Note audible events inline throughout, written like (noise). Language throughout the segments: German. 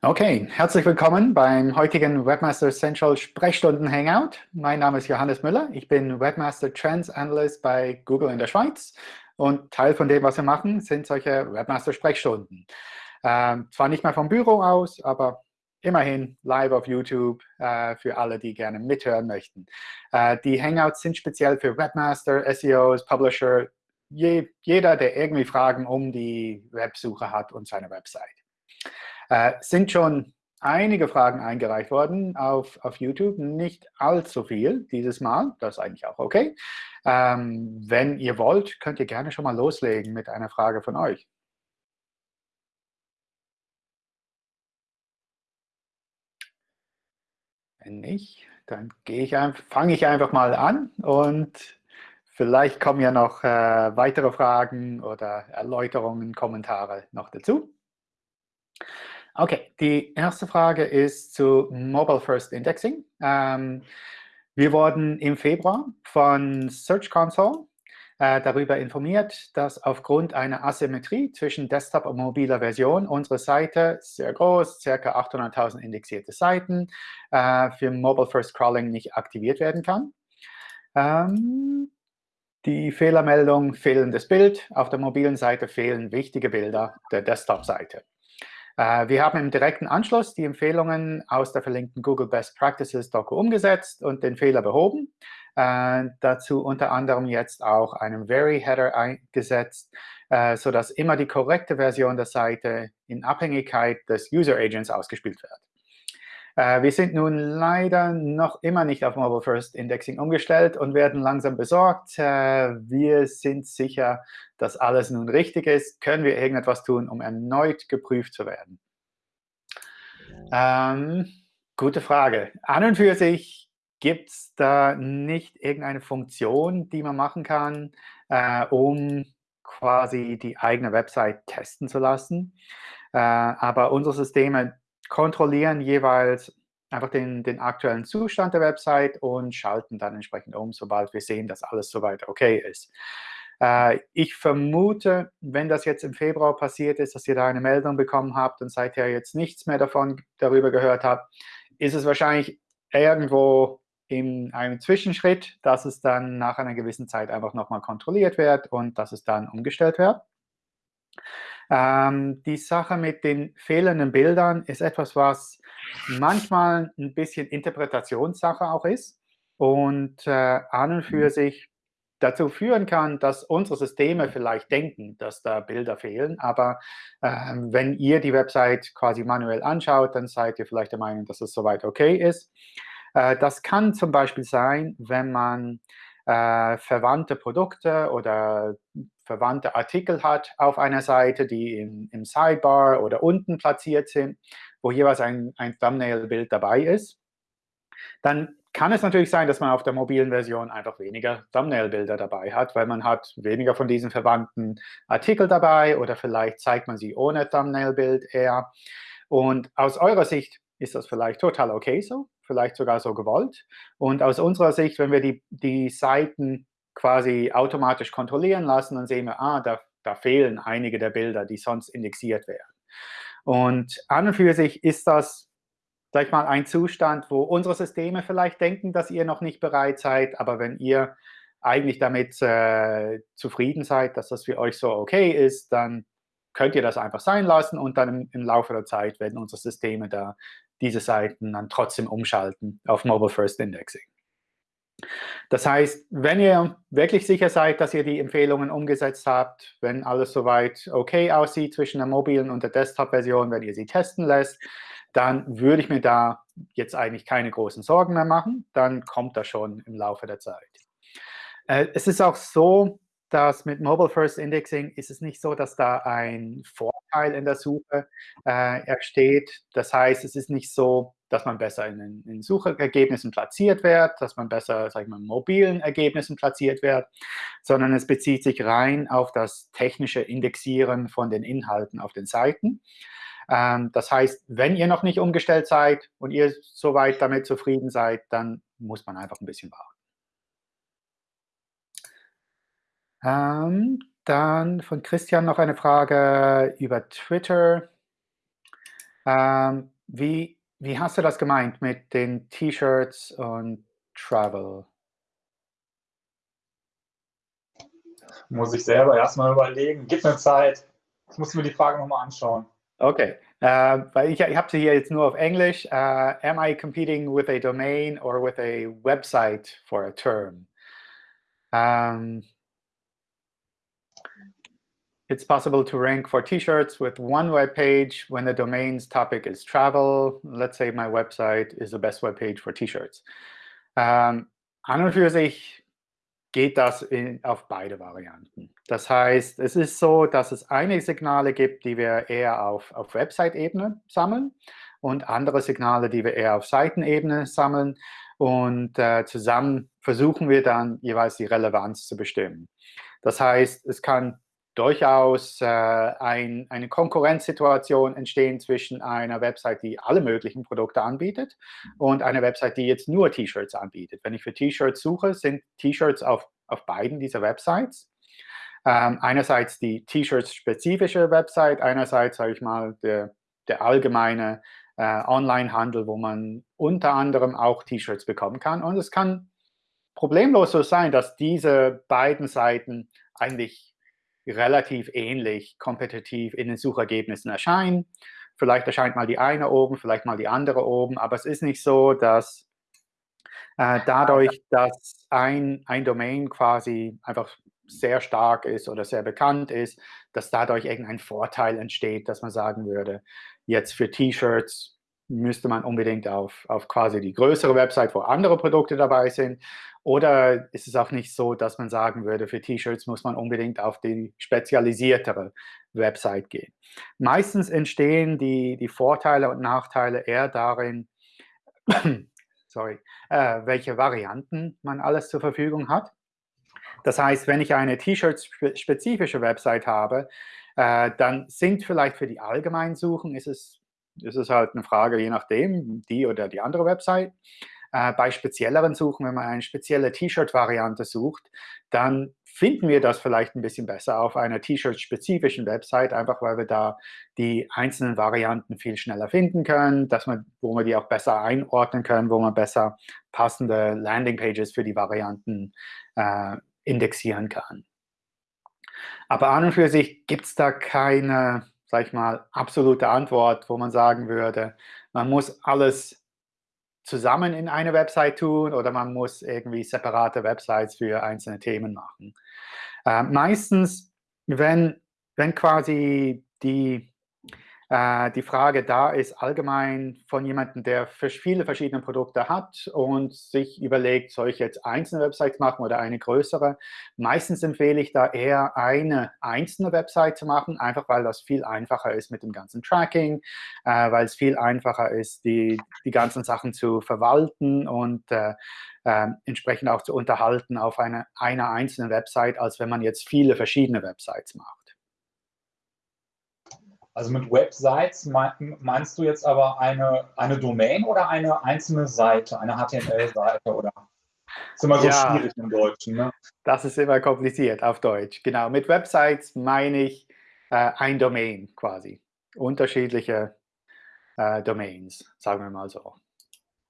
Okay, herzlich willkommen beim heutigen Webmaster Central Sprechstunden Hangout. Mein Name ist Johannes Müller. Ich bin Webmaster Trends Analyst bei Google in der Schweiz. Und Teil von dem, was wir machen, sind solche Webmaster Sprechstunden. Ähm, zwar nicht mehr vom Büro aus, aber immerhin live auf YouTube äh, für alle, die gerne mithören möchten. Äh, die Hangouts sind speziell für Webmaster, SEOs, Publisher, je, jeder, der irgendwie Fragen um die Websuche hat und seine Website. Äh, sind schon einige Fragen eingereicht worden auf, auf YouTube, nicht allzu viel dieses Mal, das ist eigentlich auch OK. Ähm, wenn ihr wollt, könnt ihr gerne schon mal loslegen mit einer Frage von euch. Wenn nicht, dann fange ich einfach mal an und vielleicht kommen ja noch äh, weitere Fragen oder Erläuterungen, Kommentare noch dazu. Okay, die erste Frage ist zu Mobile First Indexing. Ähm, wir wurden im Februar von Search Console äh, darüber informiert, dass aufgrund einer Asymmetrie zwischen Desktop und mobiler Version unsere Seite sehr groß, ca. 800.000 indexierte Seiten, äh, für Mobile First Crawling nicht aktiviert werden kann. Ähm, die Fehlermeldung fehlendes Bild. Auf der mobilen Seite fehlen wichtige Bilder der Desktop-Seite. Äh, wir haben im direkten Anschluss die Empfehlungen aus der verlinkten Google Best Practices Doku umgesetzt und den Fehler behoben. Äh, dazu unter anderem jetzt auch einen Very-Header eingesetzt, äh, sodass immer die korrekte Version der Seite in Abhängigkeit des User Agents ausgespielt wird. Äh, wir sind nun leider noch immer nicht auf Mobile First Indexing umgestellt und werden langsam besorgt. Äh, wir sind sicher, dass alles nun richtig ist. Können wir irgendetwas tun, um erneut geprüft zu werden? Ähm, gute Frage. An und für sich gibt es da nicht irgendeine Funktion, die man machen kann, äh, um quasi die eigene Website testen zu lassen. Äh, aber unsere Systeme kontrollieren jeweils einfach den, den aktuellen Zustand der Website und schalten dann entsprechend um, sobald wir sehen, dass alles soweit okay ist. Äh, ich vermute, wenn das jetzt im Februar passiert ist, dass ihr da eine Meldung bekommen habt und seither jetzt nichts mehr davon darüber gehört habt, ist es wahrscheinlich irgendwo in einem Zwischenschritt, dass es dann nach einer gewissen Zeit einfach nochmal kontrolliert wird und dass es dann umgestellt wird. Ähm, die Sache mit den fehlenden Bildern ist etwas, was manchmal ein bisschen Interpretationssache auch ist und äh, an und für mhm. sich dazu führen kann, dass unsere Systeme vielleicht denken, dass da Bilder fehlen. Aber äh, wenn ihr die Website quasi manuell anschaut, dann seid ihr vielleicht der Meinung, dass es soweit okay ist. Äh, das kann zum Beispiel sein, wenn man äh, verwandte Produkte oder verwandte Artikel hat auf einer Seite, die im, im Sidebar oder unten platziert sind, wo jeweils ein, ein Thumbnail-Bild dabei ist. Dann kann es natürlich sein, dass man auf der mobilen Version einfach weniger Thumbnail-Bilder dabei hat, weil man hat weniger von diesen verwandten Artikel dabei oder vielleicht zeigt man sie ohne Thumbnail-Bild eher. Und aus eurer Sicht ist das vielleicht total okay so vielleicht sogar so gewollt. Und aus unserer Sicht, wenn wir die, die Seiten quasi automatisch kontrollieren lassen, dann sehen wir, ah, da, da fehlen einige der Bilder, die sonst indexiert werden. Und an und für sich ist das, sag ich mal, ein Zustand, wo unsere Systeme vielleicht denken, dass ihr noch nicht bereit seid, aber wenn ihr eigentlich damit äh, zufrieden seid, dass das für euch so okay ist, dann könnt ihr das einfach sein lassen und dann im, im Laufe der Zeit werden unsere Systeme da diese Seiten dann trotzdem umschalten auf Mobile First Indexing. Das heißt, wenn ihr wirklich sicher seid, dass ihr die Empfehlungen umgesetzt habt, wenn alles soweit okay aussieht zwischen der mobilen und der Desktop-Version, wenn ihr sie testen lässt, dann würde ich mir da jetzt eigentlich keine großen Sorgen mehr machen. Dann kommt das schon im Laufe der Zeit. Äh, es ist auch so, dass mit Mobile First Indexing ist es nicht so, dass da ein Vorteil in der Suche äh, entsteht. Das heißt, es ist nicht so, dass man besser in, in Suchergebnissen platziert wird, dass man besser, sag ich mal, in mobilen Ergebnissen platziert wird, sondern es bezieht sich rein auf das technische Indexieren von den Inhalten auf den Seiten. Ähm, das heißt, wenn ihr noch nicht umgestellt seid und ihr soweit damit zufrieden seid, dann muss man einfach ein bisschen warten. Ähm, dann von Christian noch eine Frage über Twitter. Ähm, wie, wie hast du das gemeint mit den T-Shirts und Travel? Muss ich selber erstmal überlegen. Gib mir Zeit. Ich muss mir die Frage nochmal anschauen. Okay, uh, weil ich, ich habe sie hier jetzt nur auf Englisch. Uh, am I competing with a domain or with a website for a term? Um, it's possible to rank for t-shirts with one web page when the domain's topic is travel. Let's say my website is the best web page for t-shirts. Um, an und für sich geht das in, auf beide Varianten. Das heißt, es ist so, dass es einige Signale gibt, die wir eher auf, auf Website-Ebene sammeln und andere Signale, die wir eher auf Seitenebene sammeln. Und äh, zusammen versuchen wir dann jeweils die Relevanz zu bestimmen. Das heißt, es kann durchaus äh, ein, eine Konkurrenzsituation entstehen zwischen einer Website, die alle möglichen Produkte anbietet und einer Website, die jetzt nur T-Shirts anbietet. Wenn ich für T-Shirts suche, sind T-Shirts auf, auf beiden dieser Websites. Ähm, einerseits die T-Shirts-spezifische Website, einerseits, sage ich mal, der, der allgemeine äh, Online-Handel, wo man unter anderem auch T-Shirts bekommen kann. Und es kann problemlos so sein, dass diese beiden Seiten eigentlich relativ ähnlich kompetitiv in den Suchergebnissen erscheinen. Vielleicht erscheint mal die eine oben, vielleicht mal die andere oben, aber es ist nicht so, dass äh, dadurch, dass ein, ein Domain quasi einfach sehr stark ist oder sehr bekannt ist, dass dadurch irgendein Vorteil entsteht, dass man sagen würde, jetzt für T-Shirts müsste man unbedingt auf, auf quasi die größere Website, wo andere Produkte dabei sind. Oder ist es auch nicht so, dass man sagen würde, für T-Shirts muss man unbedingt auf die spezialisiertere Website gehen. Meistens entstehen die, die Vorteile und Nachteile eher darin, (coughs) sorry, äh, welche Varianten man alles zur Verfügung hat. Das heißt, wenn ich eine T-Shirt-spezifische Website habe, äh, dann sind vielleicht für die allgemeinen Suchen, ist es, ist es halt eine Frage, je nachdem, die oder die andere Website. Äh, bei spezielleren Suchen, wenn man eine spezielle T-Shirt-Variante sucht, dann finden wir das vielleicht ein bisschen besser auf einer T-Shirt-spezifischen Website, einfach weil wir da die einzelnen Varianten viel schneller finden können, dass man, wo wir die auch besser einordnen können, wo man besser passende Landingpages für die Varianten äh, indexieren kann. Aber an und für sich gibt es da keine, sag ich mal, absolute Antwort, wo man sagen würde, man muss alles zusammen in eine Website tun oder man muss irgendwie separate Websites für einzelne Themen machen. Äh, meistens, wenn, wenn quasi die äh, die Frage da ist allgemein von jemandem, der viele verschiedene Produkte hat und sich überlegt, soll ich jetzt einzelne Websites machen oder eine größere? Meistens empfehle ich da eher eine einzelne Website zu machen, einfach weil das viel einfacher ist mit dem ganzen Tracking, äh, weil es viel einfacher ist, die, die ganzen Sachen zu verwalten und äh, äh, entsprechend auch zu unterhalten auf eine, einer einzelnen Website, als wenn man jetzt viele verschiedene Websites macht. Also mit Websites meinst du jetzt aber eine, eine Domain oder eine einzelne Seite, eine HTML-Seite oder? Das ist immer so ja, schwierig im Deutschen. Ne? Das ist immer kompliziert auf Deutsch. Genau, mit Websites meine ich äh, ein Domain quasi. Unterschiedliche äh, Domains, sagen wir mal so.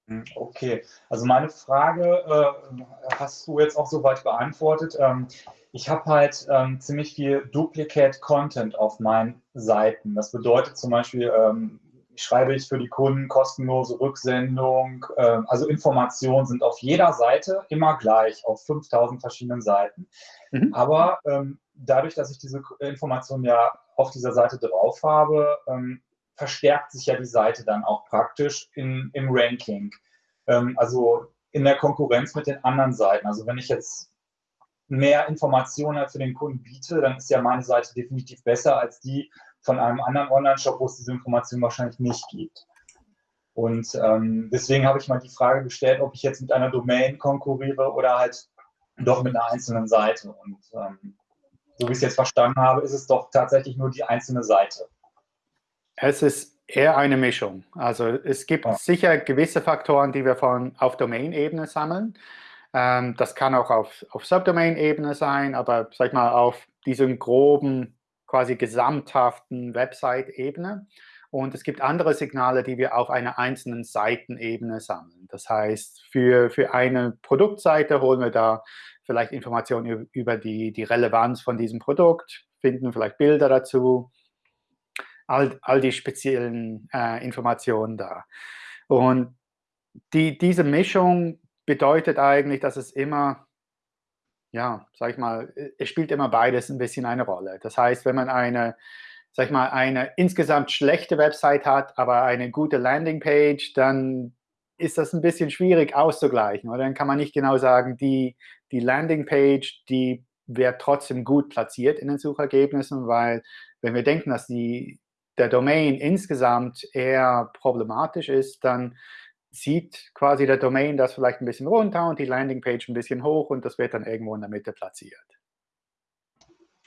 Hm, okay, also meine Frage äh, hast du jetzt auch soweit beantwortet. Ähm, ich habe halt ähm, ziemlich viel Duplicate Content auf meinen Seiten. Das bedeutet zum Beispiel, ähm, schreibe ich für die Kunden kostenlose Rücksendung. Ähm, also Informationen sind auf jeder Seite immer gleich, auf 5000 verschiedenen Seiten. Mhm. Aber ähm, dadurch, dass ich diese Informationen ja auf dieser Seite drauf habe, ähm, verstärkt sich ja die Seite dann auch praktisch in, im Ranking. Ähm, also in der Konkurrenz mit den anderen Seiten. Also wenn ich jetzt mehr Informationen für den Kunden biete, dann ist ja meine Seite definitiv besser als die von einem anderen Online-Shop, wo es diese Information wahrscheinlich nicht gibt. Und ähm, deswegen habe ich mal die Frage gestellt, ob ich jetzt mit einer Domain konkurriere oder halt doch mit einer einzelnen Seite. Und ähm, so wie ich es jetzt verstanden habe, ist es doch tatsächlich nur die einzelne Seite. Es ist eher eine Mischung. Also es gibt ja. sicher gewisse Faktoren, die wir von auf Domain-Ebene sammeln. Ähm, das kann auch auf, auf Subdomain-Ebene sein, aber sag ich mal auf diesem groben, quasi gesamthaften Website-Ebene. Und es gibt andere Signale, die wir auf einer einzelnen Seitenebene sammeln. Das heißt, für, für eine Produktseite holen wir da vielleicht Informationen über die, die Relevanz von diesem Produkt, finden vielleicht Bilder dazu, all, all die speziellen äh, Informationen da. Und die, diese Mischung bedeutet eigentlich, dass es immer, ja, sag ich mal, es spielt immer beides ein bisschen eine Rolle. Das heißt, wenn man eine, sag ich mal, eine insgesamt schlechte Website hat, aber eine gute Landingpage, dann ist das ein bisschen schwierig auszugleichen. Oder dann kann man nicht genau sagen, die, die Landingpage, die wird trotzdem gut platziert in den Suchergebnissen, weil wenn wir denken, dass die, der Domain insgesamt eher problematisch ist, dann zieht quasi der Domain das vielleicht ein bisschen runter und die Landingpage ein bisschen hoch und das wird dann irgendwo in der Mitte platziert.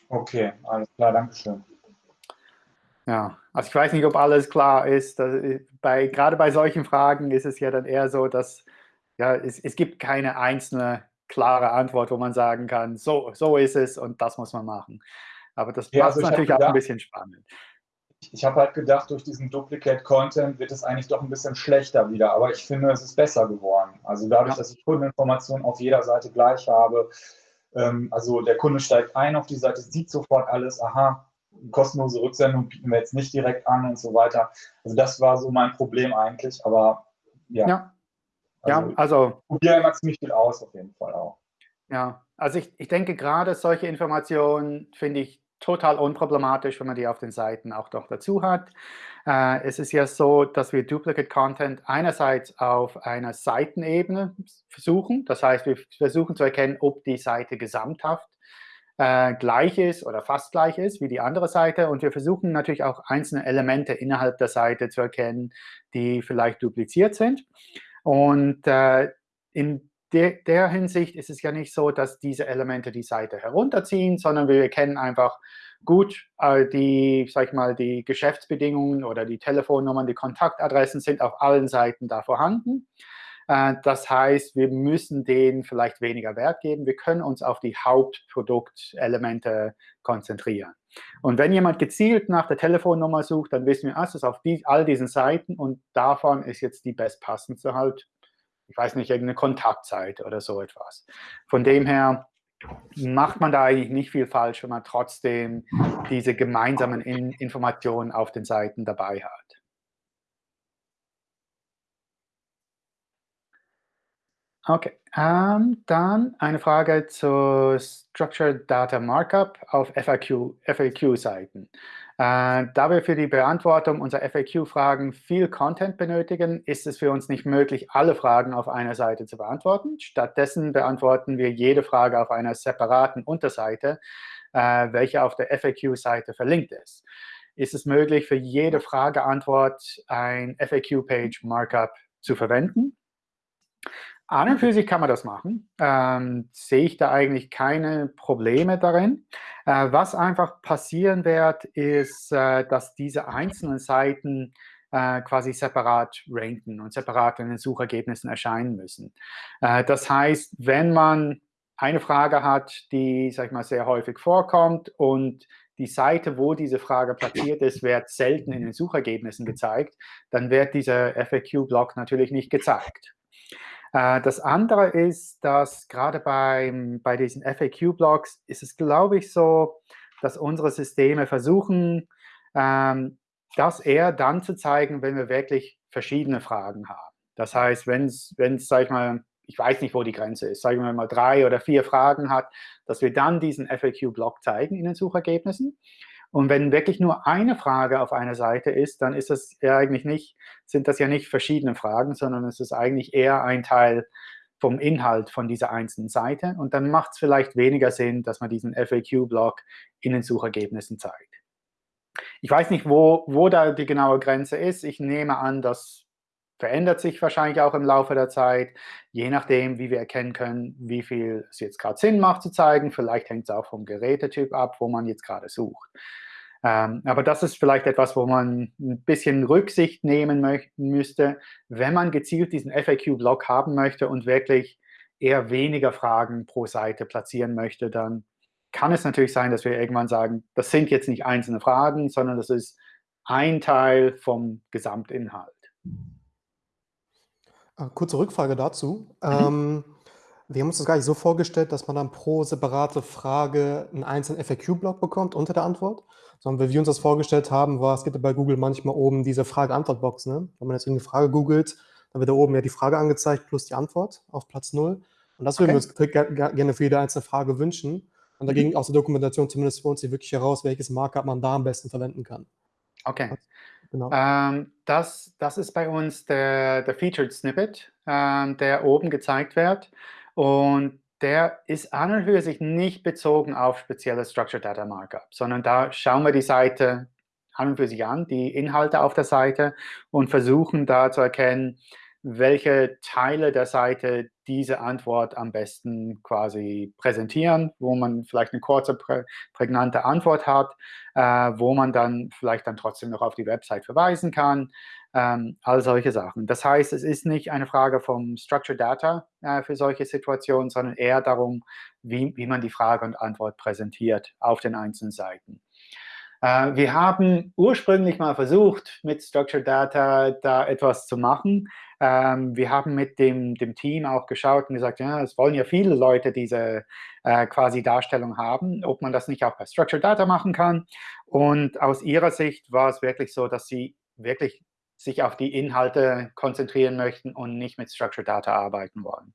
Okay, alles klar, danke schön. Ja, also ich weiß nicht, ob alles klar ist. Bei, gerade bei solchen Fragen ist es ja dann eher so, dass ja, es, es gibt keine einzelne klare Antwort, wo man sagen kann, so, so ist es und das muss man machen. Aber das ja, macht also natürlich gedacht, auch ein bisschen spannend. Ich habe halt gedacht, durch diesen Duplicate Content wird es eigentlich doch ein bisschen schlechter wieder, aber ich finde, es ist besser geworden. Also dadurch, ja. dass ich Kundeninformationen auf jeder Seite gleich habe, ähm, also der Kunde steigt ein auf die Seite, sieht sofort alles, aha, kostenlose Rücksendung bieten wir jetzt nicht direkt an und so weiter. Also das war so mein Problem eigentlich, aber ja. Ja, also, ja, also probiere immer ziemlich viel aus auf jeden Fall auch. Ja, also ich, ich denke gerade solche Informationen finde ich total unproblematisch, wenn man die auf den Seiten auch noch dazu hat. Äh, es ist ja so, dass wir Duplicate Content einerseits auf einer Seitenebene versuchen. Das heißt, wir versuchen zu erkennen, ob die Seite gesamthaft äh, gleich ist oder fast gleich ist wie die andere Seite. Und wir versuchen natürlich auch einzelne Elemente innerhalb der Seite zu erkennen, die vielleicht dupliziert sind. Und äh, in de der Hinsicht ist es ja nicht so, dass diese Elemente die Seite herunterziehen, sondern wir kennen einfach gut äh, die, sag ich mal, die Geschäftsbedingungen oder die Telefonnummern, die Kontaktadressen sind auf allen Seiten da vorhanden. Äh, das heißt, wir müssen denen vielleicht weniger Wert geben. Wir können uns auf die Hauptproduktelemente konzentrieren. Und wenn jemand gezielt nach der Telefonnummer sucht, dann wissen wir, ah, es ist auf die, all diesen Seiten und davon ist jetzt die bestpassendste halt, ich weiß nicht, irgendeine Kontaktseite oder so etwas. Von dem her macht man da eigentlich nicht viel falsch, wenn man trotzdem diese gemeinsamen In Informationen auf den Seiten dabei hat. Okay, ähm, dann eine Frage zu Structured Data Markup auf FAQ-Seiten. Äh, da wir für die Beantwortung unserer FAQ-Fragen viel Content benötigen, ist es für uns nicht möglich, alle Fragen auf einer Seite zu beantworten. Stattdessen beantworten wir jede Frage auf einer separaten Unterseite, äh, welche auf der FAQ-Seite verlinkt ist. Ist es möglich, für jede Frage-Antwort ein FAQ-Page-Markup zu verwenden? An und für sich kann man das machen. Ähm, sehe ich da eigentlich keine Probleme darin. Äh, was einfach passieren wird, ist, äh, dass diese einzelnen Seiten äh, quasi separat ranken und separat in den Suchergebnissen erscheinen müssen. Äh, das heißt, wenn man eine Frage hat, die, sag ich mal, sehr häufig vorkommt und die Seite, wo diese Frage platziert ist, wird selten in den Suchergebnissen gezeigt, dann wird dieser FAQ-Block natürlich nicht gezeigt. Äh, das andere ist, dass gerade beim, bei diesen FAQ-Blogs ist es, glaube ich, so, dass unsere Systeme versuchen, ähm, das eher dann zu zeigen, wenn wir wirklich verschiedene Fragen haben. Das heißt, wenn es, sag ich mal, ich weiß nicht, wo die Grenze ist, sagen wir mal drei oder vier Fragen hat, dass wir dann diesen FAQ-Block zeigen in den Suchergebnissen. Und wenn wirklich nur eine Frage auf einer Seite ist, dann ist das ja eigentlich nicht, sind das ja nicht verschiedene Fragen, sondern es ist eigentlich eher ein Teil vom Inhalt von dieser einzelnen Seite. Und dann macht es vielleicht weniger Sinn, dass man diesen FAQ-Block in den Suchergebnissen zeigt. Ich weiß nicht, wo, wo da die genaue Grenze ist. Ich nehme an, das verändert sich wahrscheinlich auch im Laufe der Zeit, je nachdem, wie wir erkennen können, wie viel es jetzt gerade Sinn macht zu zeigen. Vielleicht hängt es auch vom Gerätetyp ab, wo man jetzt gerade sucht. Ähm, aber das ist vielleicht etwas, wo man ein bisschen Rücksicht nehmen müsste, wenn man gezielt diesen FAQ-Block haben möchte und wirklich eher weniger Fragen pro Seite platzieren möchte, dann kann es natürlich sein, dass wir irgendwann sagen, das sind jetzt nicht einzelne Fragen, sondern das ist ein Teil vom Gesamtinhalt. Äh, kurze Rückfrage dazu. Mhm. Ähm, wir haben uns das gar nicht so vorgestellt, dass man dann pro separate Frage einen einzelnen FAQ-Block bekommt unter der Antwort, sondern wie wir uns das vorgestellt haben, war, es gibt ja bei Google manchmal oben diese Frage-Antwort-Box. Ne? Wenn man jetzt irgendeine Frage googelt, dann wird da oben ja die Frage angezeigt plus die Antwort auf Platz 0. Und das würden okay. wir uns gerne für jede einzelne Frage wünschen. Und dagegen mhm. aus der Dokumentation zumindest für uns hier wirklich heraus, welches Markup man da am besten verwenden kann. Okay. Genau. Ähm, das, das ist bei uns der, der Featured Snippet, ähm, der oben gezeigt wird. Und der ist an und für sich nicht bezogen auf spezielle Structured Data Markup, sondern da schauen wir die Seite an und für sich an, die Inhalte auf der Seite und versuchen da zu erkennen, welche Teile der Seite diese Antwort am besten quasi präsentieren, wo man vielleicht eine kurze, prä prägnante Antwort hat, äh, wo man dann vielleicht dann trotzdem noch auf die Website verweisen kann, ähm, all solche Sachen. Das heißt, es ist nicht eine Frage vom Structured Data äh, für solche Situationen, sondern eher darum, wie, wie man die Frage und Antwort präsentiert auf den einzelnen Seiten. Äh, wir haben ursprünglich mal versucht, mit Structured Data da etwas zu machen. Ähm, wir haben mit dem, dem Team auch geschaut und gesagt, ja, es wollen ja viele Leute diese äh, quasi Darstellung haben, ob man das nicht auch bei Structured Data machen kann. Und aus ihrer Sicht war es wirklich so, dass sie wirklich sich auf die Inhalte konzentrieren möchten und nicht mit Structured Data arbeiten wollen.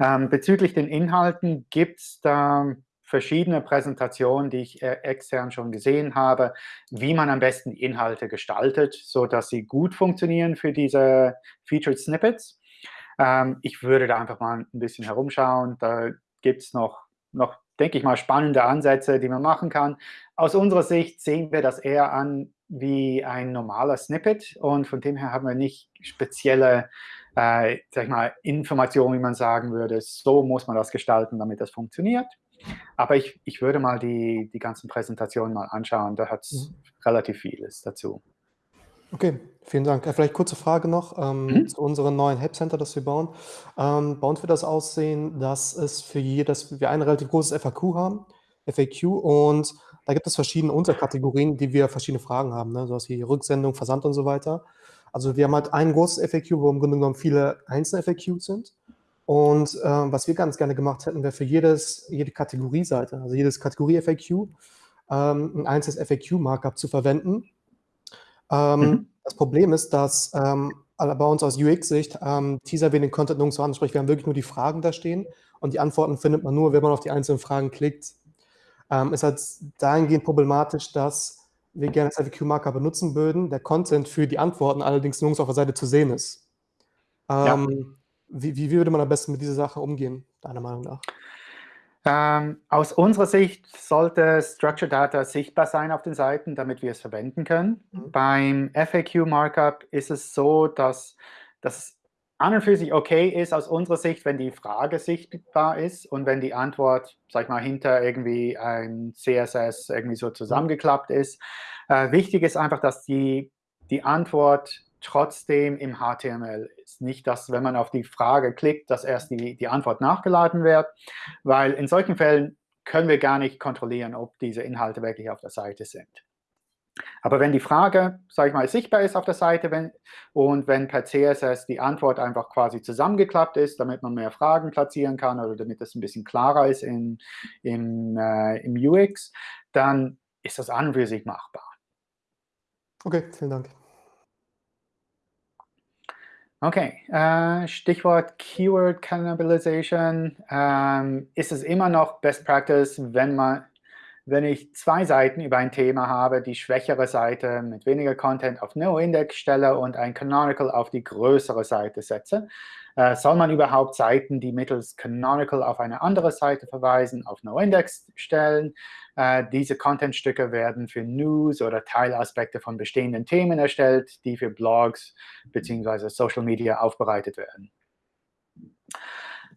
Ähm, bezüglich den Inhalten gibt es da verschiedene Präsentationen, die ich äh, extern schon gesehen habe, wie man am besten Inhalte gestaltet, sodass sie gut funktionieren für diese Featured Snippets. Ähm, ich würde da einfach mal ein bisschen herumschauen. Da gibt es noch, noch, denke ich mal, spannende Ansätze, die man machen kann. Aus unserer Sicht sehen wir das eher an wie ein normaler Snippet und von dem her haben wir nicht spezielle äh, sag ich mal, Informationen, wie man sagen würde, so muss man das gestalten, damit das funktioniert. Aber ich, ich würde mal die, die ganzen Präsentationen mal anschauen. Da hat es mhm. relativ vieles dazu. Okay, vielen Dank. Äh, vielleicht kurze Frage noch ähm, mhm. zu unserem neuen Help Center, das wir bauen. Ähm, bei uns wird das aussehen, dass es für jedes, wir ein relativ großes FAQ haben, FAQ, und da gibt es verschiedene Unterkategorien, die wir verschiedene Fragen haben, ne? sowas wie Rücksendung, Versand und so weiter. Also wir haben halt ein großes FAQ, wo im Grunde genommen viele einzelne FAQs sind. Und äh, was wir ganz gerne gemacht hätten, wäre für jedes, jede Kategorieseite, also jedes Kategorie-FAQ, ähm, ein einzelnes FAQ-Markup zu verwenden. Ähm, mhm. Das Problem ist, dass ähm, bei uns aus UX-Sicht ähm, Teaser wir den Content nirgendwo an, sprich wir haben wirklich nur die Fragen da stehen und die Antworten findet man nur, wenn man auf die einzelnen Fragen klickt. Ähm, ist halt dahingehend problematisch, dass wir gerne das FAQ-Markup benutzen würden, der Content für die Antworten allerdings nirgends auf der Seite zu sehen ist. Ja. Wie, wie würde man am besten mit dieser Sache umgehen, deiner Meinung nach? Ähm, aus unserer Sicht sollte Structured Data sichtbar sein auf den Seiten, damit wir es verwenden können. Mhm. Beim FAQ-Markup ist es so, dass das an und für sich okay ist aus unserer Sicht, wenn die Frage sichtbar ist und wenn die Antwort, sag ich mal, hinter irgendwie ein CSS irgendwie so zusammengeklappt ist. Äh, wichtig ist einfach, dass die, die Antwort trotzdem im HTML ist. Nicht, dass, wenn man auf die Frage klickt, dass erst die, die Antwort nachgeladen wird, weil in solchen Fällen können wir gar nicht kontrollieren, ob diese Inhalte wirklich auf der Seite sind. Aber wenn die Frage, sage ich mal, sichtbar ist auf der Seite wenn, und wenn per CSS die Antwort einfach quasi zusammengeklappt ist, damit man mehr Fragen platzieren kann oder damit es ein bisschen klarer ist in, in, äh, im UX, dann ist das an und für sich machbar. Okay, vielen Dank. Okay, äh, Stichwort Keyword Cannibalization. Ähm, ist es immer noch Best Practice, wenn, man, wenn ich zwei Seiten über ein Thema habe, die schwächere Seite mit weniger Content auf No-Index stelle und ein Canonical auf die größere Seite setze? Äh, soll man überhaupt Seiten, die mittels Canonical auf eine andere Seite verweisen, auf No-Index stellen? Äh, diese Contentstücke werden für News oder Teilaspekte von bestehenden Themen erstellt, die für Blogs bzw. Social Media aufbereitet werden.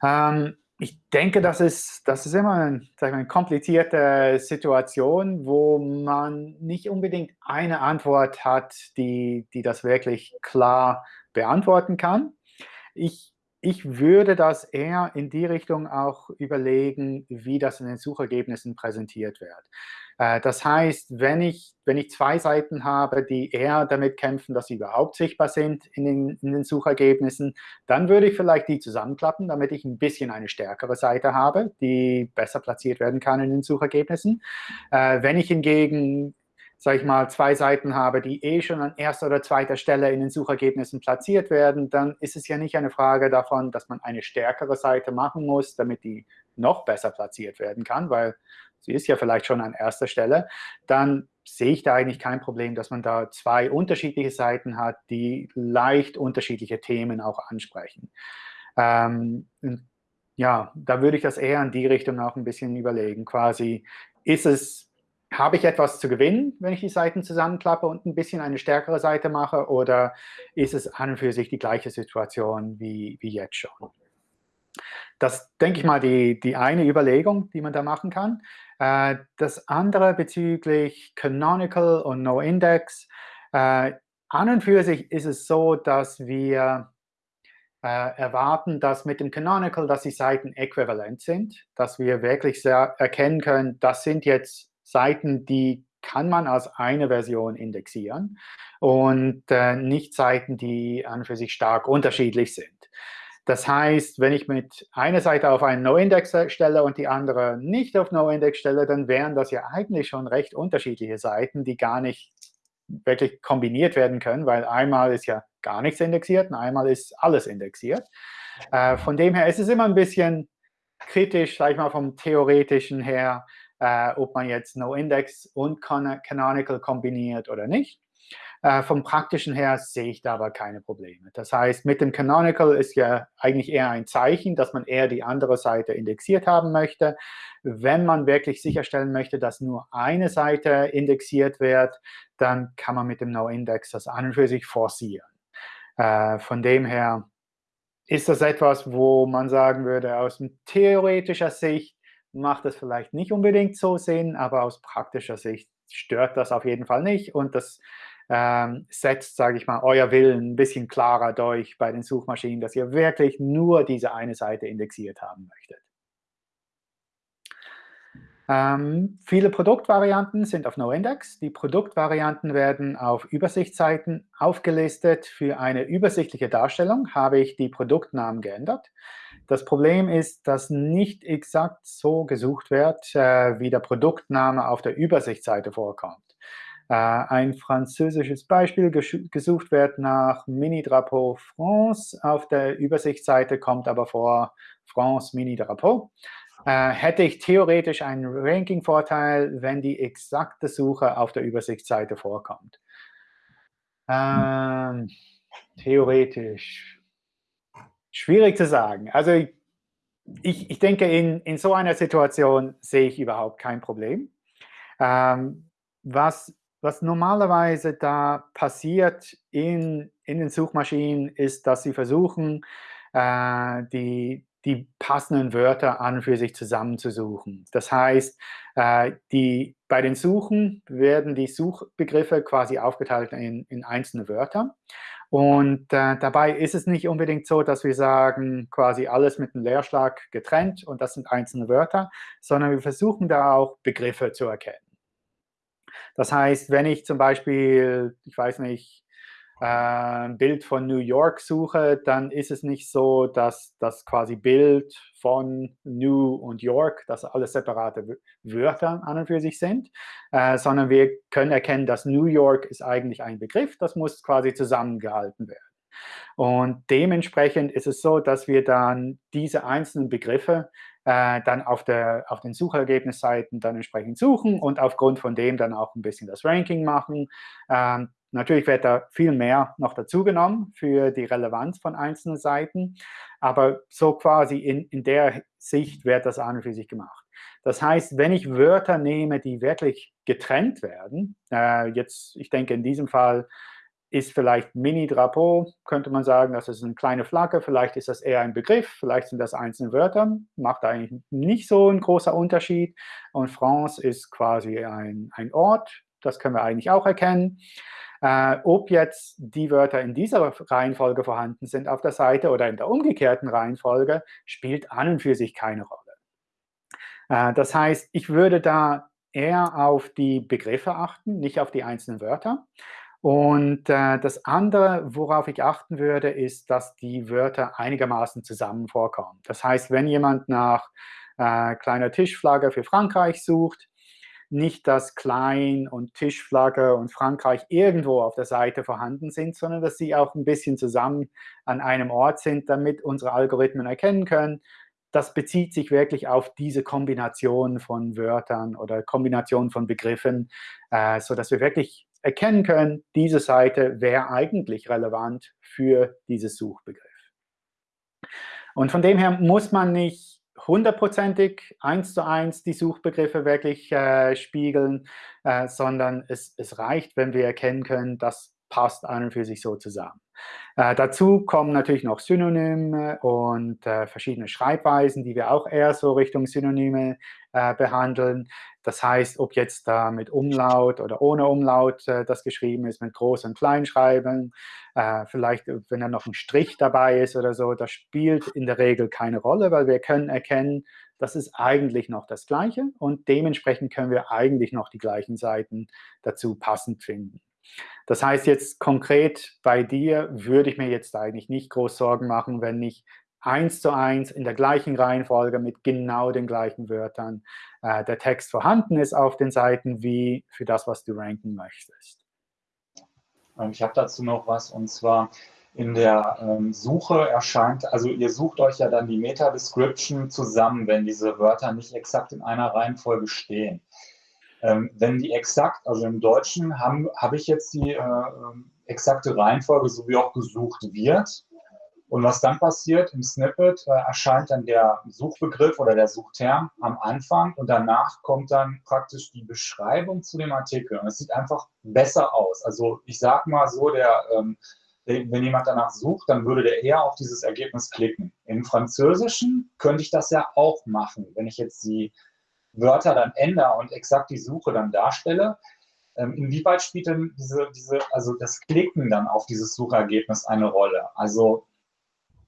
Ähm, ich denke, das ist, das ist immer ein, eine komplizierte Situation, wo man nicht unbedingt eine Antwort hat, die, die das wirklich klar beantworten kann. Ich ich würde das eher in die Richtung auch überlegen, wie das in den Suchergebnissen präsentiert wird. Äh, das heißt, wenn ich, wenn ich zwei Seiten habe, die eher damit kämpfen, dass sie überhaupt sichtbar sind in den, in den Suchergebnissen, dann würde ich vielleicht die zusammenklappen, damit ich ein bisschen eine stärkere Seite habe, die besser platziert werden kann in den Suchergebnissen. Äh, wenn ich hingegen sage ich mal, zwei Seiten habe, die eh schon an erster oder zweiter Stelle in den Suchergebnissen platziert werden, dann ist es ja nicht eine Frage davon, dass man eine stärkere Seite machen muss, damit die noch besser platziert werden kann, weil sie ist ja vielleicht schon an erster Stelle, dann sehe ich da eigentlich kein Problem, dass man da zwei unterschiedliche Seiten hat, die leicht unterschiedliche Themen auch ansprechen. Ähm, ja, da würde ich das eher in die Richtung auch ein bisschen überlegen. Quasi, ist es habe ich etwas zu gewinnen, wenn ich die Seiten zusammenklappe und ein bisschen eine stärkere Seite mache, oder ist es an und für sich die gleiche Situation wie, wie jetzt schon? Das, denke ich mal, die, die eine Überlegung, die man da machen kann. Äh, das andere bezüglich Canonical und NoIndex. Äh, an und für sich ist es so, dass wir äh, erwarten, dass mit dem Canonical, dass die Seiten äquivalent sind, dass wir wirklich erkennen können, das sind jetzt Seiten, die kann man als eine Version indexieren und äh, nicht Seiten, die an und für sich stark unterschiedlich sind. Das heißt, wenn ich mit einer Seite auf einen No-Index stelle und die andere nicht auf No-Index stelle, dann wären das ja eigentlich schon recht unterschiedliche Seiten, die gar nicht wirklich kombiniert werden können, weil einmal ist ja gar nichts indexiert und einmal ist alles indexiert. Äh, von dem her ist es immer ein bisschen kritisch, sage ich mal, vom Theoretischen her, äh, ob man jetzt NoIndex und Canonical kombiniert oder nicht. Äh, vom Praktischen her sehe ich da aber keine Probleme. Das heißt, mit dem Canonical ist ja eigentlich eher ein Zeichen, dass man eher die andere Seite indexiert haben möchte. Wenn man wirklich sicherstellen möchte, dass nur eine Seite indexiert wird, dann kann man mit dem NoIndex das an und für sich forcieren. Äh, von dem her ist das etwas, wo man sagen würde, aus theoretischer Sicht macht es vielleicht nicht unbedingt so Sinn, aber aus praktischer Sicht stört das auf jeden Fall nicht und das ähm, setzt, sage ich mal, euer Willen ein bisschen klarer durch bei den Suchmaschinen, dass ihr wirklich nur diese eine Seite indexiert haben möchtet. Ähm, viele Produktvarianten sind auf NoIndex. Die Produktvarianten werden auf Übersichtsseiten aufgelistet. Für eine übersichtliche Darstellung habe ich die Produktnamen geändert. Das Problem ist, dass nicht exakt so gesucht wird, äh, wie der Produktname auf der Übersichtsseite vorkommt. Äh, ein französisches Beispiel gesucht wird nach Mini-Drapeau France. Auf der Übersichtsseite kommt aber vor France Mini-Drapeau äh, hätte ich theoretisch einen Ranking-Vorteil, wenn die exakte Suche auf der Übersichtsseite vorkommt. Ähm, theoretisch. Schwierig zu sagen. Also ich, ich denke, in, in so einer Situation sehe ich überhaupt kein Problem. Ähm, was, was normalerweise da passiert in, in den Suchmaschinen, ist, dass sie versuchen, äh, die, die passenden Wörter an für sich zusammenzusuchen. Das heißt, äh, die, bei den Suchen werden die Suchbegriffe quasi aufgeteilt in, in einzelne Wörter. Und äh, dabei ist es nicht unbedingt so, dass wir sagen, quasi alles mit einem Leerschlag getrennt und das sind einzelne Wörter, sondern wir versuchen da auch Begriffe zu erkennen. Das heißt, wenn ich zum Beispiel, ich weiß nicht, äh, Bild von New York suche, dann ist es nicht so, dass das quasi Bild von New und York, dass alles separate Wörter an und für sich sind, äh, sondern wir können erkennen, dass New York ist eigentlich ein Begriff, das muss quasi zusammengehalten werden. Und dementsprechend ist es so, dass wir dann diese einzelnen Begriffe äh, dann auf, der, auf den Suchergebnisseiten dann entsprechend suchen und aufgrund von dem dann auch ein bisschen das Ranking machen. Ähm, Natürlich wird da viel mehr noch dazugenommen für die Relevanz von einzelnen Seiten, aber so quasi in, in der Sicht wird das an und für sich gemacht. Das heißt, wenn ich Wörter nehme, die wirklich getrennt werden, äh, jetzt, ich denke in diesem Fall ist vielleicht Mini-Drapeau, könnte man sagen, das ist eine kleine Flagge, vielleicht ist das eher ein Begriff, vielleicht sind das einzelne Wörter, macht eigentlich nicht so ein großer Unterschied. Und France ist quasi ein, ein Ort, das können wir eigentlich auch erkennen. Äh, ob jetzt die Wörter in dieser Reihenfolge vorhanden sind auf der Seite oder in der umgekehrten Reihenfolge, spielt an und für sich keine Rolle. Äh, das heißt, ich würde da eher auf die Begriffe achten, nicht auf die einzelnen Wörter. Und äh, das andere, worauf ich achten würde, ist, dass die Wörter einigermaßen zusammen vorkommen. Das heißt, wenn jemand nach äh, kleiner Tischflagge für Frankreich sucht, nicht, dass Klein und Tischflagge und Frankreich irgendwo auf der Seite vorhanden sind, sondern dass sie auch ein bisschen zusammen an einem Ort sind, damit unsere Algorithmen erkennen können, das bezieht sich wirklich auf diese Kombination von Wörtern oder Kombination von Begriffen, äh, sodass wir wirklich erkennen können, diese Seite wäre eigentlich relevant für dieses Suchbegriff. Und von dem her muss man nicht hundertprozentig eins zu eins die Suchbegriffe wirklich äh, spiegeln, äh, sondern es, es reicht, wenn wir erkennen können, das passt an und für sich so zusammen. Äh, dazu kommen natürlich noch Synonyme und äh, verschiedene Schreibweisen, die wir auch eher so Richtung Synonyme äh, behandeln. Das heißt, ob jetzt da mit Umlaut oder ohne Umlaut äh, das geschrieben ist, mit Groß- und Kleinschreiben, äh, vielleicht wenn da noch ein Strich dabei ist oder so, das spielt in der Regel keine Rolle, weil wir können erkennen, das ist eigentlich noch das Gleiche und dementsprechend können wir eigentlich noch die gleichen Seiten dazu passend finden. Das heißt jetzt konkret bei dir würde ich mir jetzt eigentlich nicht groß Sorgen machen, wenn nicht eins zu eins in der gleichen Reihenfolge mit genau den gleichen Wörtern äh, der Text vorhanden ist auf den Seiten wie für das, was du ranken möchtest. Ich habe dazu noch was und zwar in der ähm, Suche erscheint, also ihr sucht euch ja dann die Meta-Description zusammen, wenn diese Wörter nicht exakt in einer Reihenfolge stehen. Ähm, wenn die exakt, also im Deutschen habe hab ich jetzt die äh, ähm, exakte Reihenfolge, so wie auch gesucht wird. Und was dann passiert, im Snippet äh, erscheint dann der Suchbegriff oder der Suchterm am Anfang und danach kommt dann praktisch die Beschreibung zu dem Artikel. Und es sieht einfach besser aus. Also ich sage mal so, der, ähm, wenn jemand danach sucht, dann würde der eher auf dieses Ergebnis klicken. Im Französischen könnte ich das ja auch machen, wenn ich jetzt die Wörter dann ändere und exakt die Suche dann darstelle, ähm, inwieweit spielt denn diese, diese, also das Klicken dann auf dieses Suchergebnis eine Rolle? Also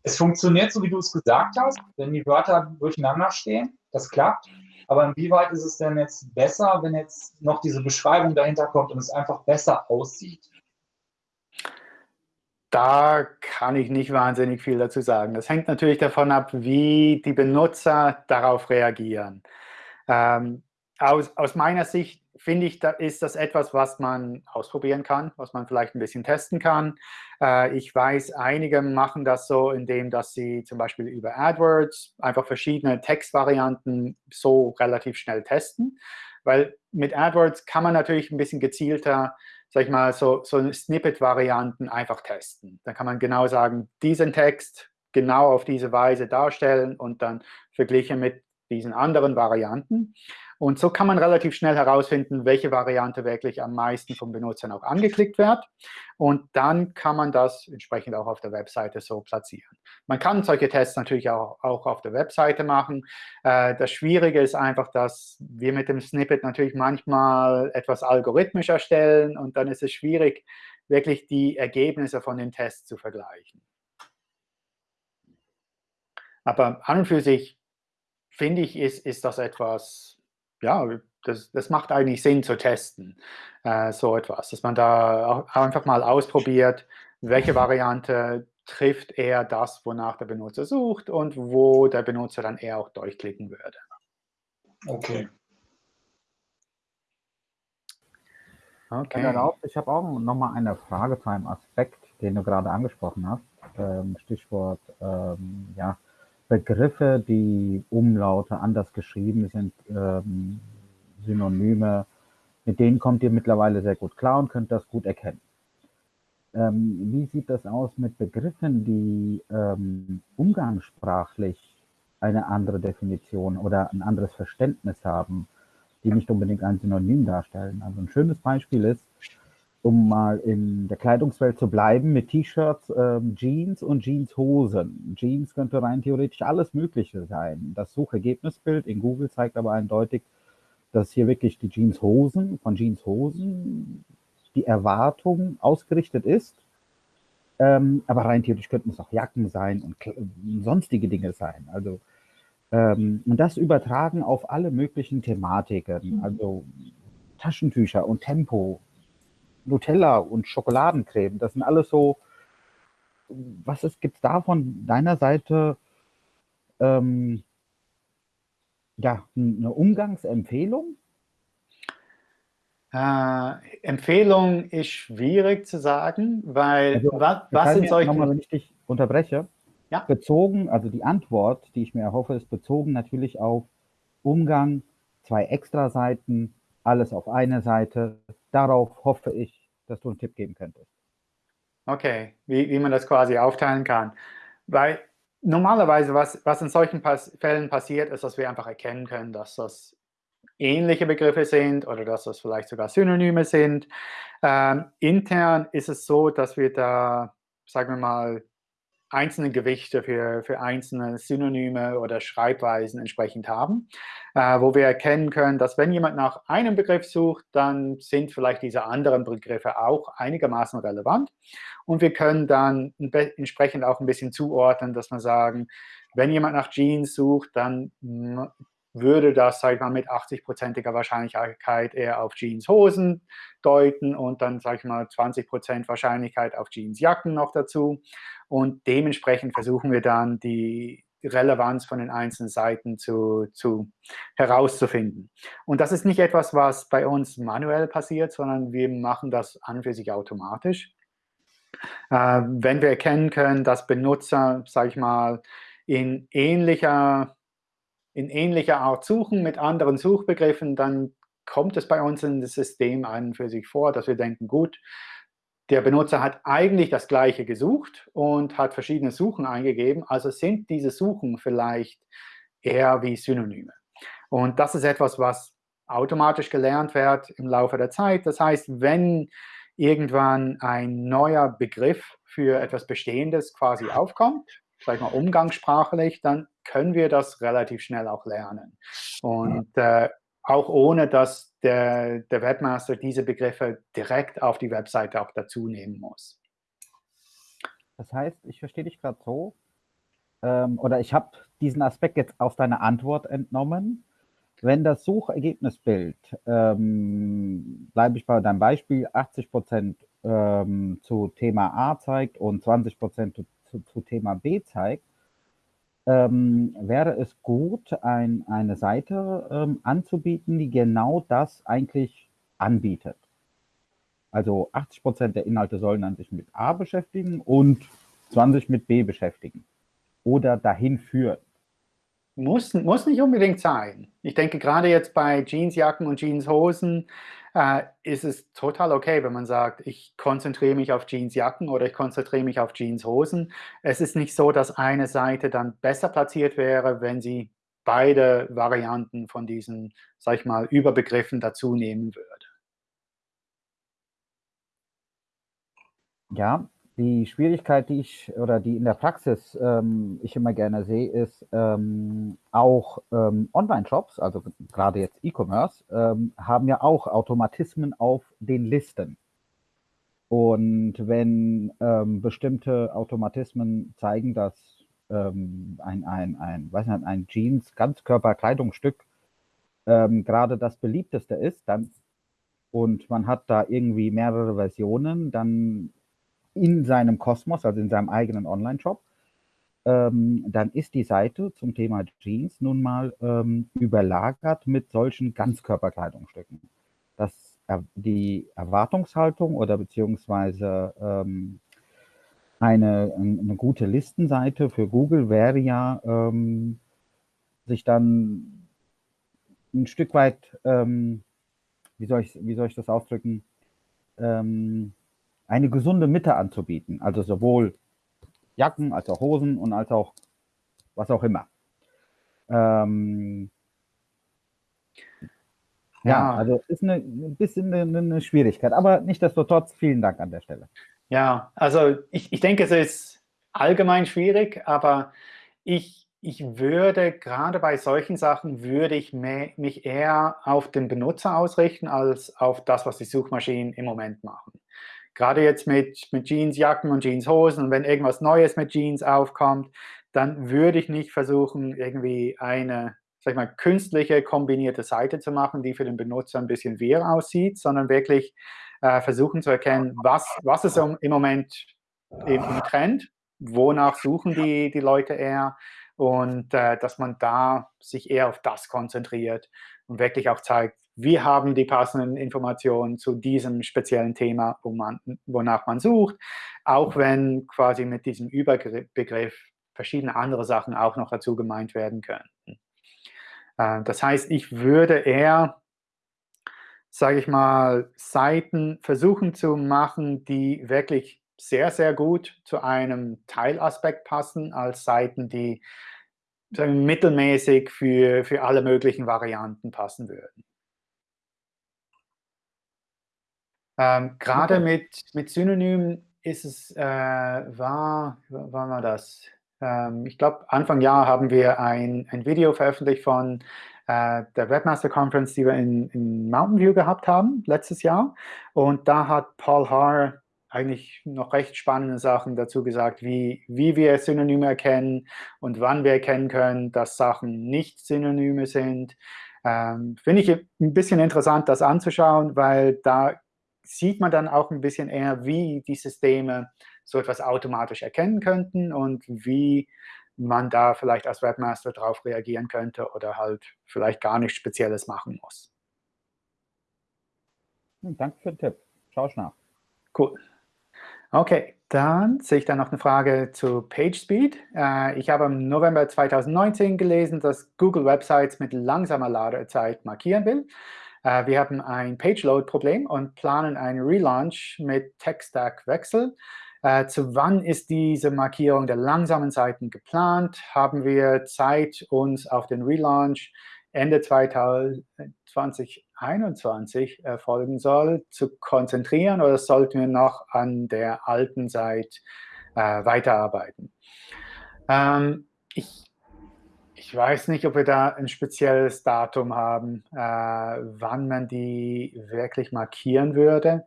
es funktioniert so, wie du es gesagt hast, wenn die Wörter durcheinander stehen, das klappt. Aber inwieweit ist es denn jetzt besser, wenn jetzt noch diese Beschreibung dahinter kommt und es einfach besser aussieht? Da kann ich nicht wahnsinnig viel dazu sagen. Das hängt natürlich davon ab, wie die Benutzer darauf reagieren. Ähm, aus, aus, meiner Sicht finde ich, da ist das etwas, was man ausprobieren kann, was man vielleicht ein bisschen testen kann. Äh, ich weiß, einige machen das so, indem dass sie zum Beispiel über AdWords einfach verschiedene Textvarianten so relativ schnell testen. Weil mit AdWords kann man natürlich ein bisschen gezielter, sag ich mal, so, so Snippet-Varianten einfach testen. Dann kann man genau sagen, diesen Text genau auf diese Weise darstellen und dann verglichen mit diesen anderen Varianten. Und so kann man relativ schnell herausfinden, welche Variante wirklich am meisten vom Benutzern auch angeklickt wird. Und dann kann man das entsprechend auch auf der Webseite so platzieren. Man kann solche Tests natürlich auch, auch auf der Webseite machen. Äh, das Schwierige ist einfach, dass wir mit dem Snippet natürlich manchmal etwas algorithmisch erstellen und dann ist es schwierig, wirklich die Ergebnisse von den Tests zu vergleichen. Aber an und für sich finde ich, ist, ist das etwas, ja, das, das macht eigentlich Sinn zu testen, äh, so etwas, dass man da auch einfach mal ausprobiert, welche Variante trifft eher das, wonach der Benutzer sucht und wo der Benutzer dann eher auch durchklicken würde. Okay. Okay. Erlaubt, ich habe auch noch mal eine Frage zu einem Aspekt, den du gerade angesprochen hast. Ähm, Stichwort ähm, ja, Begriffe, die Umlaute anders geschrieben sind, ähm, Synonyme, mit denen kommt ihr mittlerweile sehr gut klar und könnt das gut erkennen. Ähm, wie sieht das aus mit Begriffen, die ähm, umgangssprachlich eine andere Definition oder ein anderes Verständnis haben, die nicht unbedingt ein Synonym darstellen? Also ein schönes Beispiel ist, um mal in der Kleidungswelt zu bleiben, mit T-Shirts, ähm, Jeans und Jeanshosen. Jeans könnte rein theoretisch alles Mögliche sein. Das Suchergebnisbild in Google zeigt aber eindeutig, dass hier wirklich die Jeanshosen, von Jeanshosen die Erwartung ausgerichtet ist. Ähm, aber rein theoretisch könnten es auch Jacken sein und sonstige Dinge sein. Also Ähm, und das übertragen auf alle möglichen Thematiken, also Taschentücher und Tempo, Nutella und Schokoladencreme. Das sind alles so, was gibt es da von deiner Seite ähm, ja, eine Umgangsempfehlung? Äh, Empfehlung ist schwierig zu sagen, weil Also, was, was mir solchen... nochmal, wenn ich dich unterbreche. Ja. Bezogen, also die Antwort, die ich mir erhoffe, ist bezogen natürlich auf Umgang, zwei Extra-Seiten, alles auf eine Seite. Darauf hoffe ich, dass du einen Tipp geben könntest. Okay, wie, wie man das quasi aufteilen kann. Weil normalerweise, was, was in solchen Pas Fällen passiert, ist, dass wir einfach erkennen können, dass das ähnliche Begriffe sind oder dass das vielleicht sogar Synonyme sind. Ähm, intern ist es so, dass wir da, sagen wir mal, einzelne Gewichte für, für einzelne Synonyme oder Schreibweisen entsprechend haben, äh, wo wir erkennen können, dass wenn jemand nach einem Begriff sucht, dann sind vielleicht diese anderen Begriffe auch einigermaßen relevant. Und wir können dann entsprechend auch ein bisschen zuordnen, dass wir sagen, wenn jemand nach Jeans sucht, dann würde das, sage ich mal, mit 80-prozentiger Wahrscheinlichkeit eher auf Jeanshosen deuten und dann, sage ich mal, 20 Prozent Wahrscheinlichkeit auf Jeansjacken noch dazu. Und dementsprechend versuchen wir dann die Relevanz von den einzelnen Seiten zu, zu herauszufinden. Und das ist nicht etwas, was bei uns manuell passiert, sondern wir machen das an für sich automatisch. Äh, wenn wir erkennen können, dass Benutzer, sage ich mal, in ähnlicher in ähnlicher Art suchen mit anderen Suchbegriffen, dann kommt es bei uns in das System an für sich vor, dass wir denken, gut, der Benutzer hat eigentlich das Gleiche gesucht und hat verschiedene Suchen eingegeben, also sind diese Suchen vielleicht eher wie Synonyme. Und das ist etwas, was automatisch gelernt wird im Laufe der Zeit. Das heißt, wenn irgendwann ein neuer Begriff für etwas Bestehendes quasi aufkommt, ich mal, umgangssprachlich, dann können wir das relativ schnell auch lernen. Und äh, auch ohne, dass der, der Webmaster diese Begriffe direkt auf die Webseite auch dazu nehmen muss. Das heißt, ich verstehe dich gerade so, ähm, oder ich habe diesen Aspekt jetzt aus deiner Antwort entnommen. Wenn das Suchergebnisbild, ähm, bleibe ich bei deinem Beispiel, 80 Prozent ähm, zu Thema A zeigt und 20 Prozent zu, zu Thema B zeigt, ähm, wäre es gut, ein, eine Seite ähm, anzubieten, die genau das eigentlich anbietet. Also 80 Prozent der Inhalte sollen dann sich mit A beschäftigen und 20 mit B beschäftigen oder dahin führen. Muss, muss nicht unbedingt sein. Ich denke, gerade jetzt bei Jeansjacken und Jeanshosen äh, ist es total okay, wenn man sagt, ich konzentriere mich auf Jeansjacken oder ich konzentriere mich auf Jeanshosen. Es ist nicht so, dass eine Seite dann besser platziert wäre, wenn sie beide Varianten von diesen, sag ich mal, Überbegriffen dazu nehmen würde. Ja, die Schwierigkeit, die ich oder die in der Praxis ähm, ich immer gerne sehe, ist ähm, auch ähm, Online-Shops, also gerade jetzt E-Commerce, ähm, haben ja auch Automatismen auf den Listen. Und wenn ähm, bestimmte Automatismen zeigen, dass ähm, ein, ein, ein, weiß nicht, ein Jeans Ganzkörperkleidungsstück gerade das beliebteste ist, dann und man hat da irgendwie mehrere Versionen, dann in seinem Kosmos, also in seinem eigenen Online-Shop, ähm, dann ist die Seite zum Thema Jeans nun mal ähm, überlagert mit solchen Ganzkörperkleidungsstücken. Das, die Erwartungshaltung oder beziehungsweise ähm, eine, eine gute Listenseite für Google wäre ja, ähm, sich dann ein Stück weit, ähm, wie, soll ich, wie soll ich das ausdrücken, ähm, eine gesunde Mitte anzubieten. Also sowohl Jacken als auch Hosen und als auch was auch immer. Ähm, ja, also ist eine, ein bisschen eine, eine Schwierigkeit, aber nichtsdestotrotz vielen Dank an der Stelle. Ja, also ich, ich denke, es ist allgemein schwierig, aber ich, ich würde gerade bei solchen Sachen, würde ich mehr, mich eher auf den Benutzer ausrichten, als auf das, was die Suchmaschinen im Moment machen gerade jetzt mit, mit Jeansjacken und Jeanshosen und wenn irgendwas Neues mit Jeans aufkommt, dann würde ich nicht versuchen, irgendwie eine sag ich mal, künstliche kombinierte Seite zu machen, die für den Benutzer ein bisschen wirr aussieht, sondern wirklich äh, versuchen zu erkennen, was, was ist im, Moment im, im, Trend, wonach suchen die, die Leute eher und äh, dass man da sich eher auf das konzentriert und wirklich auch zeigt, wir haben die passenden Informationen zu diesem speziellen Thema, wonach man sucht, auch wenn quasi mit diesem Überbegriff verschiedene andere Sachen auch noch dazu gemeint werden können. Äh, das heißt, ich würde eher, sage ich mal, Seiten versuchen zu machen, die wirklich sehr, sehr gut zu einem Teilaspekt passen, als Seiten, die mittelmäßig für, für alle möglichen Varianten passen würden. Ähm, Gerade mit, mit Synonymen ist es, äh, war, wann war das? Ähm, ich glaube, Anfang Jahr haben wir ein, ein Video veröffentlicht von äh, der Webmaster Conference, die wir in, in Mountain View gehabt haben, letztes Jahr. Und da hat Paul Haar eigentlich noch recht spannende Sachen dazu gesagt, wie, wie wir Synonyme erkennen und wann wir erkennen können, dass Sachen nicht Synonyme sind. Ähm, Finde ich ein bisschen interessant, das anzuschauen, weil da sieht man dann auch ein bisschen eher, wie die Systeme so etwas automatisch erkennen könnten und wie man da vielleicht als Webmaster darauf reagieren könnte oder halt vielleicht gar nichts Spezielles machen muss. Hm, danke für den Tipp. Schau ich nach. Cool. Okay, dann sehe ich da noch eine Frage zu PageSpeed. Äh, ich habe im November 2019 gelesen, dass Google Websites mit langsamer Ladezeit markieren will. Äh, wir haben ein Page-Load-Problem und planen einen Relaunch mit Tech-Stack-Wechsel. Äh, zu wann ist diese Markierung der langsamen Seiten geplant? Haben wir Zeit, uns auf den Relaunch Ende 2021 erfolgen soll, zu konzentrieren oder sollten wir noch an der alten Seite äh, weiterarbeiten? Ähm, ich ich weiß nicht, ob wir da ein spezielles Datum haben, äh, wann man die wirklich markieren würde.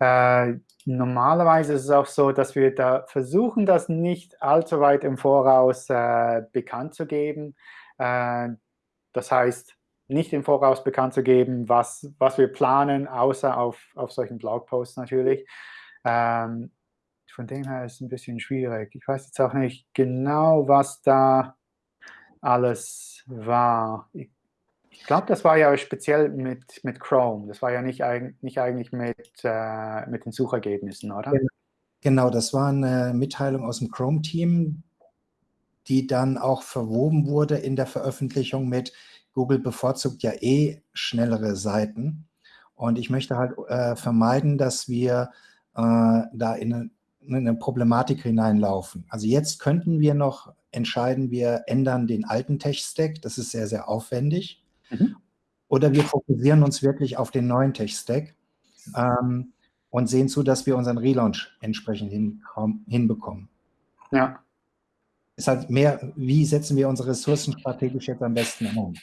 Äh, normalerweise ist es auch so, dass wir da versuchen, das nicht allzu weit im Voraus äh, bekannt zu geben. Äh, das heißt, nicht im Voraus bekannt zu geben, was, was wir planen, außer auf, auf solchen Blogposts natürlich. Ähm, von dem her ist es ein bisschen schwierig. Ich weiß jetzt auch nicht genau, was da alles war. Ich, ich glaube, das war ja speziell mit, mit Chrome. Das war ja nicht, nicht eigentlich mit, äh, mit den Suchergebnissen, oder? Genau, das war eine Mitteilung aus dem Chrome-Team, die dann auch verwoben wurde in der Veröffentlichung mit Google bevorzugt ja eh schnellere Seiten. Und ich möchte halt äh, vermeiden, dass wir äh, da in eine, in eine Problematik hineinlaufen. Also jetzt könnten wir noch entscheiden, wir ändern den alten Tech-Stack, das ist sehr, sehr aufwendig. Mhm. Oder wir fokussieren uns wirklich auf den neuen Tech-Stack ähm, und sehen zu, dass wir unseren Relaunch entsprechend hin, hinbekommen. Ja. Es ist halt mehr, wie setzen wir unsere Ressourcen strategisch jetzt am besten um?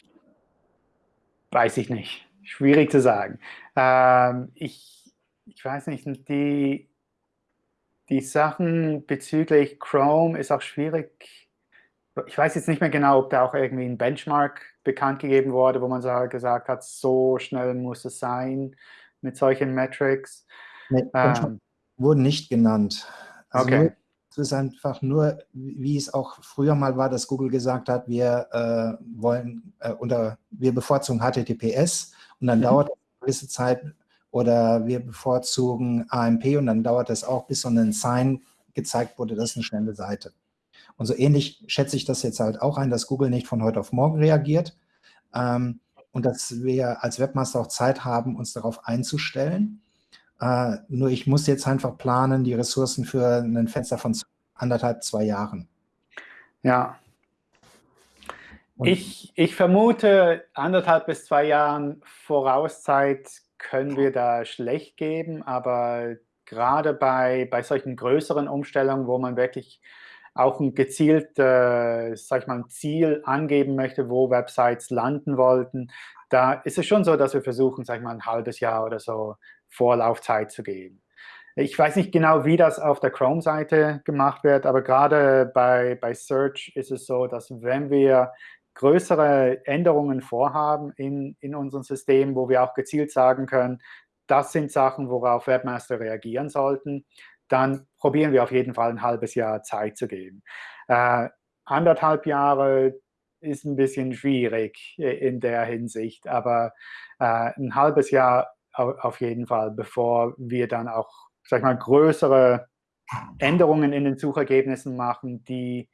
Weiß ich nicht. Schwierig zu sagen. Ähm, ich, ich weiß nicht, die, die Sachen bezüglich Chrome ist auch schwierig ich weiß jetzt nicht mehr genau, ob da auch irgendwie ein Benchmark bekannt gegeben wurde, wo man so gesagt hat, so schnell muss es sein mit solchen Metrics. Nee, ähm, wurden nicht genannt. Also okay. Nur, es ist einfach nur, wie es auch früher mal war, dass Google gesagt hat, wir äh, wollen äh, oder wir bevorzugen HTTPS und dann mhm. dauert es eine gewisse Zeit oder wir bevorzugen AMP und dann dauert es auch, bis so ein Sign gezeigt wurde, das ist eine schnelle Seite. Und so ähnlich schätze ich das jetzt halt auch ein, dass Google nicht von heute auf morgen reagiert ähm, und dass wir als Webmaster auch Zeit haben, uns darauf einzustellen. Äh, nur ich muss jetzt einfach planen, die Ressourcen für ein Fenster von anderthalb, zwei Jahren. Ja. ich, ich vermute, anderthalb bis zwei Jahren Vorauszeit können wir da schlecht geben, aber gerade bei, bei solchen größeren Umstellungen, wo man wirklich auch ein gezielt, äh, sag ich mal, ein Ziel angeben möchte, wo Websites landen wollten, da ist es schon so, dass wir versuchen, sag ich mal, ein halbes Jahr oder so Vorlaufzeit zu geben. Ich weiß nicht genau, wie das auf der Chrome-Seite gemacht wird, aber gerade bei, bei Search ist es so, dass wenn wir größere Änderungen vorhaben in, in unserem System, wo wir auch gezielt sagen können, das sind Sachen, worauf Webmaster reagieren sollten, dann probieren wir auf jeden Fall ein halbes Jahr Zeit zu geben. Äh, anderthalb Jahre ist ein bisschen schwierig in der Hinsicht, aber äh, ein halbes Jahr auf jeden Fall, bevor wir dann auch, sag ich mal, größere Änderungen in den Suchergebnissen machen, die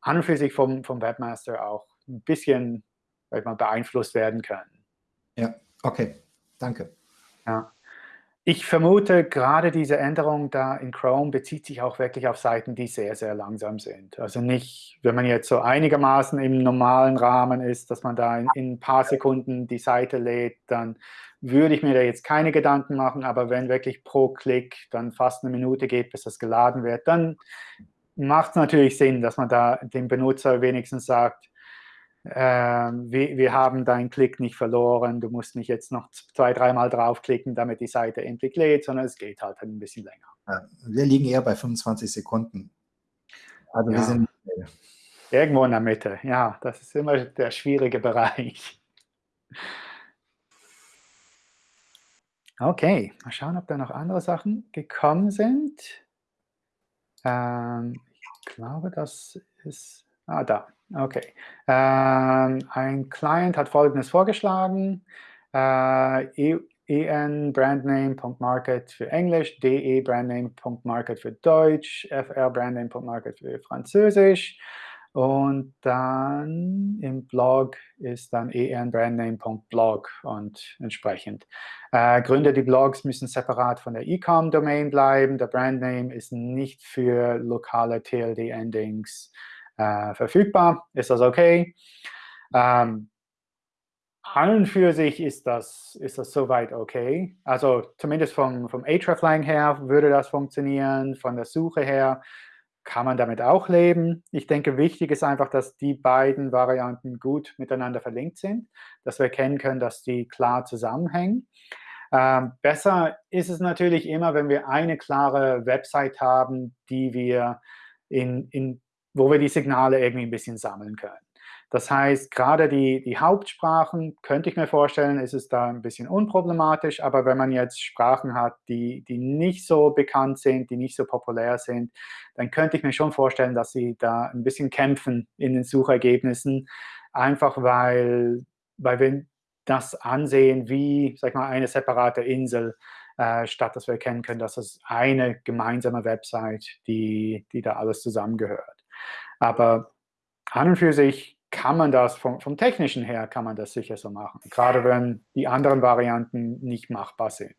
an und sich vom, vom Webmaster auch ein bisschen sag mal, beeinflusst werden können. Ja, okay, danke. Ja. Ich vermute, gerade diese Änderung da in Chrome bezieht sich auch wirklich auf Seiten, die sehr, sehr langsam sind. Also nicht, wenn man jetzt so einigermaßen im normalen Rahmen ist, dass man da in, in ein paar Sekunden die Seite lädt, dann würde ich mir da jetzt keine Gedanken machen. Aber wenn wirklich pro Klick dann fast eine Minute geht, bis das geladen wird, dann macht es natürlich Sinn, dass man da dem Benutzer wenigstens sagt, wir, wir, haben deinen Klick nicht verloren, du musst nicht jetzt noch zwei, dreimal draufklicken, damit die Seite endlich lädt, sondern es geht halt ein bisschen länger. Ja, wir liegen eher bei 25 Sekunden. Also ja. wir sind irgendwo in der Mitte. Ja, das ist immer der schwierige Bereich. Okay, mal schauen, ob da noch andere Sachen gekommen sind. Ähm, ich glaube, das ist... Ah, da. Okay. Ähm, ein Client hat Folgendes vorgeschlagen. Äh, enbrandname.market für Englisch, de-brandname.market für Deutsch, fr-brandname.market für Französisch. Und dann im Blog ist dann enbrandname.blog und entsprechend. Äh, Gründe, die Blogs müssen separat von der Ecom-Domain bleiben. Der Brandname ist nicht für lokale TLD-Endings äh, verfügbar. Ist das okay? Ähm, an und für sich ist das, ist das soweit okay. Also zumindest vom, vom hreflang her würde das funktionieren, von der Suche her kann man damit auch leben. Ich denke, wichtig ist einfach, dass die beiden Varianten gut miteinander verlinkt sind, dass wir erkennen können, dass die klar zusammenhängen. Ähm, besser ist es natürlich immer, wenn wir eine klare Website haben, die wir in, in wo wir die Signale irgendwie ein bisschen sammeln können. Das heißt, gerade die, die Hauptsprachen, könnte ich mir vorstellen, ist es da ein bisschen unproblematisch. Aber wenn man jetzt Sprachen hat, die, die nicht so bekannt sind, die nicht so populär sind, dann könnte ich mir schon vorstellen, dass sie da ein bisschen kämpfen in den Suchergebnissen. Einfach weil, weil wir das ansehen wie, sag mal, eine separate Insel, äh, statt dass wir erkennen können, dass es eine gemeinsame Website, die, die da alles zusammengehört. Aber an und für sich kann man das vom, vom Technischen her, kann man das sicher so machen. Gerade wenn die anderen Varianten nicht machbar sind.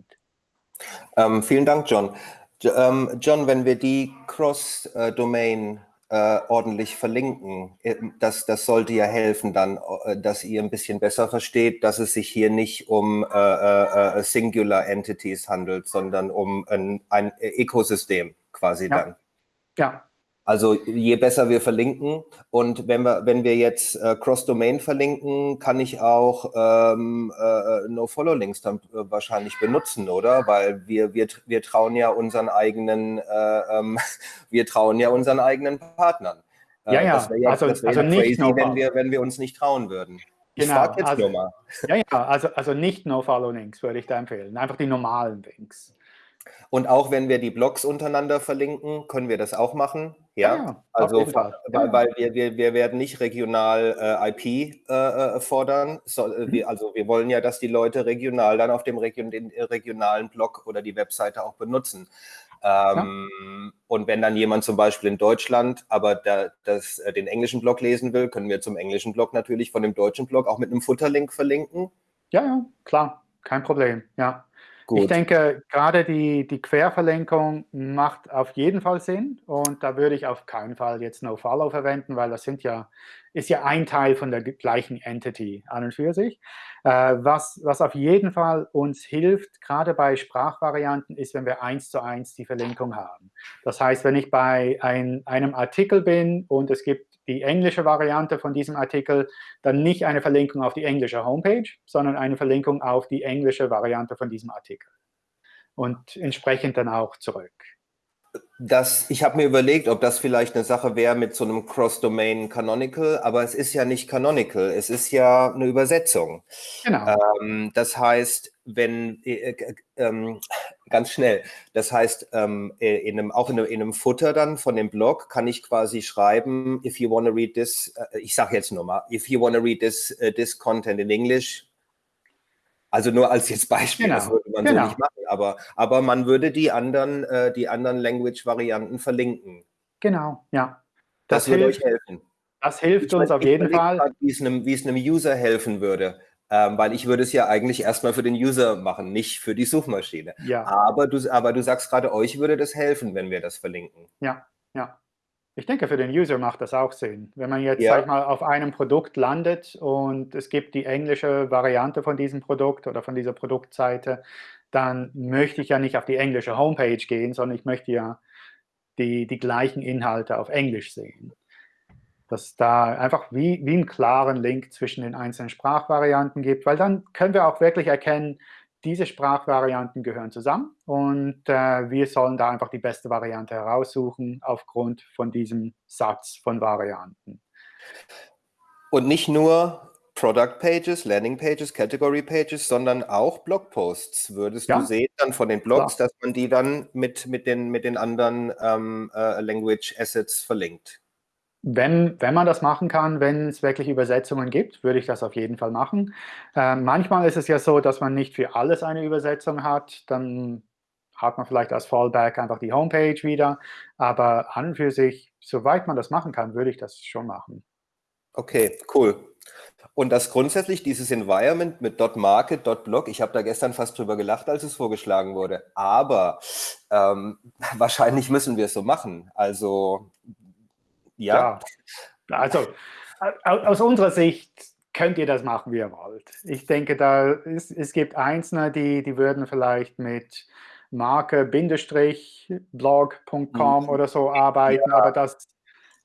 Ähm, vielen Dank, John. Ähm, John, wenn wir die Cross-Domain äh, ordentlich verlinken, äh, das, das sollte ja helfen dann, äh, dass ihr ein bisschen besser versteht, dass es sich hier nicht um äh, äh, Singular Entities handelt, sondern um ein, ein Ökosystem quasi ja. dann. Ja, also je besser wir verlinken und wenn wir, wenn wir jetzt äh, Cross-Domain verlinken, kann ich auch ähm, äh, No-Follow-Links dann äh, wahrscheinlich benutzen, oder? Weil wir, wir, wir trauen ja unseren eigenen, äh, ähm, (laughs) wir trauen ja unseren eigenen Partnern. Äh, ja, ja, ja, also, das also crazy, wenn wir, wenn wir uns nicht trauen würden. Ich genau, frage jetzt also, nur mal. Ja, ja, also, also nicht No-Follow-Links würde ich da empfehlen, einfach die normalen Links. Und auch wenn wir die Blogs untereinander verlinken, können wir das auch machen. Ja, ja also weil, weil wir, wir, wir werden nicht regional äh, IP äh, äh, fordern. So, äh, mhm. wir, also wir wollen ja, dass die Leute regional dann auf dem Region, den regionalen Blog oder die Webseite auch benutzen. Ähm, ja. Und wenn dann jemand zum Beispiel in Deutschland aber da, das, äh, den englischen Blog lesen will, können wir zum englischen Blog natürlich von dem deutschen Blog auch mit einem Futterlink verlinken. Ja, ja, klar, kein Problem. Ja. Gut. Ich denke, gerade die, die Querverlinkung macht auf jeden Fall Sinn und da würde ich auf keinen Fall jetzt NoFollow verwenden, weil das sind ja, ist ja ein Teil von der gleichen Entity an und für sich. Äh, was, was auf jeden Fall uns hilft, gerade bei Sprachvarianten, ist, wenn wir eins zu eins die Verlinkung haben. Das heißt, wenn ich bei ein, einem Artikel bin und es gibt die englische Variante von diesem Artikel dann nicht eine Verlinkung auf die englische Homepage, sondern eine Verlinkung auf die englische Variante von diesem Artikel. und entsprechend dann auch zurück. Das, ich habe mir überlegt, ob das vielleicht eine Sache wäre mit so einem Cross-Domain Canonical, aber es ist ja nicht Canonical, es ist ja eine Übersetzung. Genau. Ähm, das heißt, wenn, äh, äh, äh, ganz schnell, das heißt, ähm, äh, in einem, auch in einem, in einem, Footer dann von dem Blog kann ich quasi schreiben, if you want to read this, äh, ich sage jetzt nur mal, if you want to read this, uh, this content in English, also nur als jetzt Beispiel, genau. das würde man genau. so nicht machen, aber, aber man würde die anderen, äh, die anderen Language-Varianten verlinken. Genau, ja. Das, das würde euch helfen. Das hilft ich uns auf jeden Fall. Grad, wie, es einem, wie es einem User helfen würde. Ähm, weil ich würde es ja eigentlich erstmal für den User machen, nicht für die Suchmaschine. Ja. Aber, du, aber du sagst gerade, euch würde das helfen, wenn wir das verlinken. Ja, ja. Ich denke, für den User macht das auch Sinn. Wenn man jetzt, ja. sag mal, auf einem Produkt landet und es gibt die englische Variante von diesem Produkt oder von dieser Produktseite, dann möchte ich ja nicht auf die englische Homepage gehen, sondern ich möchte ja die, die gleichen Inhalte auf Englisch sehen. Dass da einfach wie, wie einen klaren Link zwischen den einzelnen Sprachvarianten gibt, weil dann können wir auch wirklich erkennen, diese Sprachvarianten gehören zusammen und äh, wir sollen da einfach die beste Variante heraussuchen aufgrund von diesem Satz von Varianten. Und nicht nur Product Pages, Landing Pages, Category Pages, sondern auch Blogposts. Würdest ja. du sehen dann von den Blogs, Klar. dass man die dann mit, mit, den, mit den anderen ähm, äh, Language Assets verlinkt? Wenn, wenn man das machen kann, wenn es wirklich Übersetzungen gibt, würde ich das auf jeden Fall machen. Äh, manchmal ist es ja so, dass man nicht für alles eine Übersetzung hat. Dann hat man vielleicht als Fallback einfach die Homepage wieder. Aber an und für sich, soweit man das machen kann, würde ich das schon machen. Okay, cool. Und das grundsätzlich, dieses Environment mit .market, .blog, ich habe da gestern fast drüber gelacht, als es vorgeschlagen wurde. Aber ähm, (laughs) wahrscheinlich müssen wir es so machen. Also ja. ja. Also aus unserer Sicht könnt ihr das machen, wie ihr wollt. Ich denke, da ist, es gibt Einzelne, die, die würden vielleicht mit marke-blog.com mhm. oder so arbeiten, ja. aber das,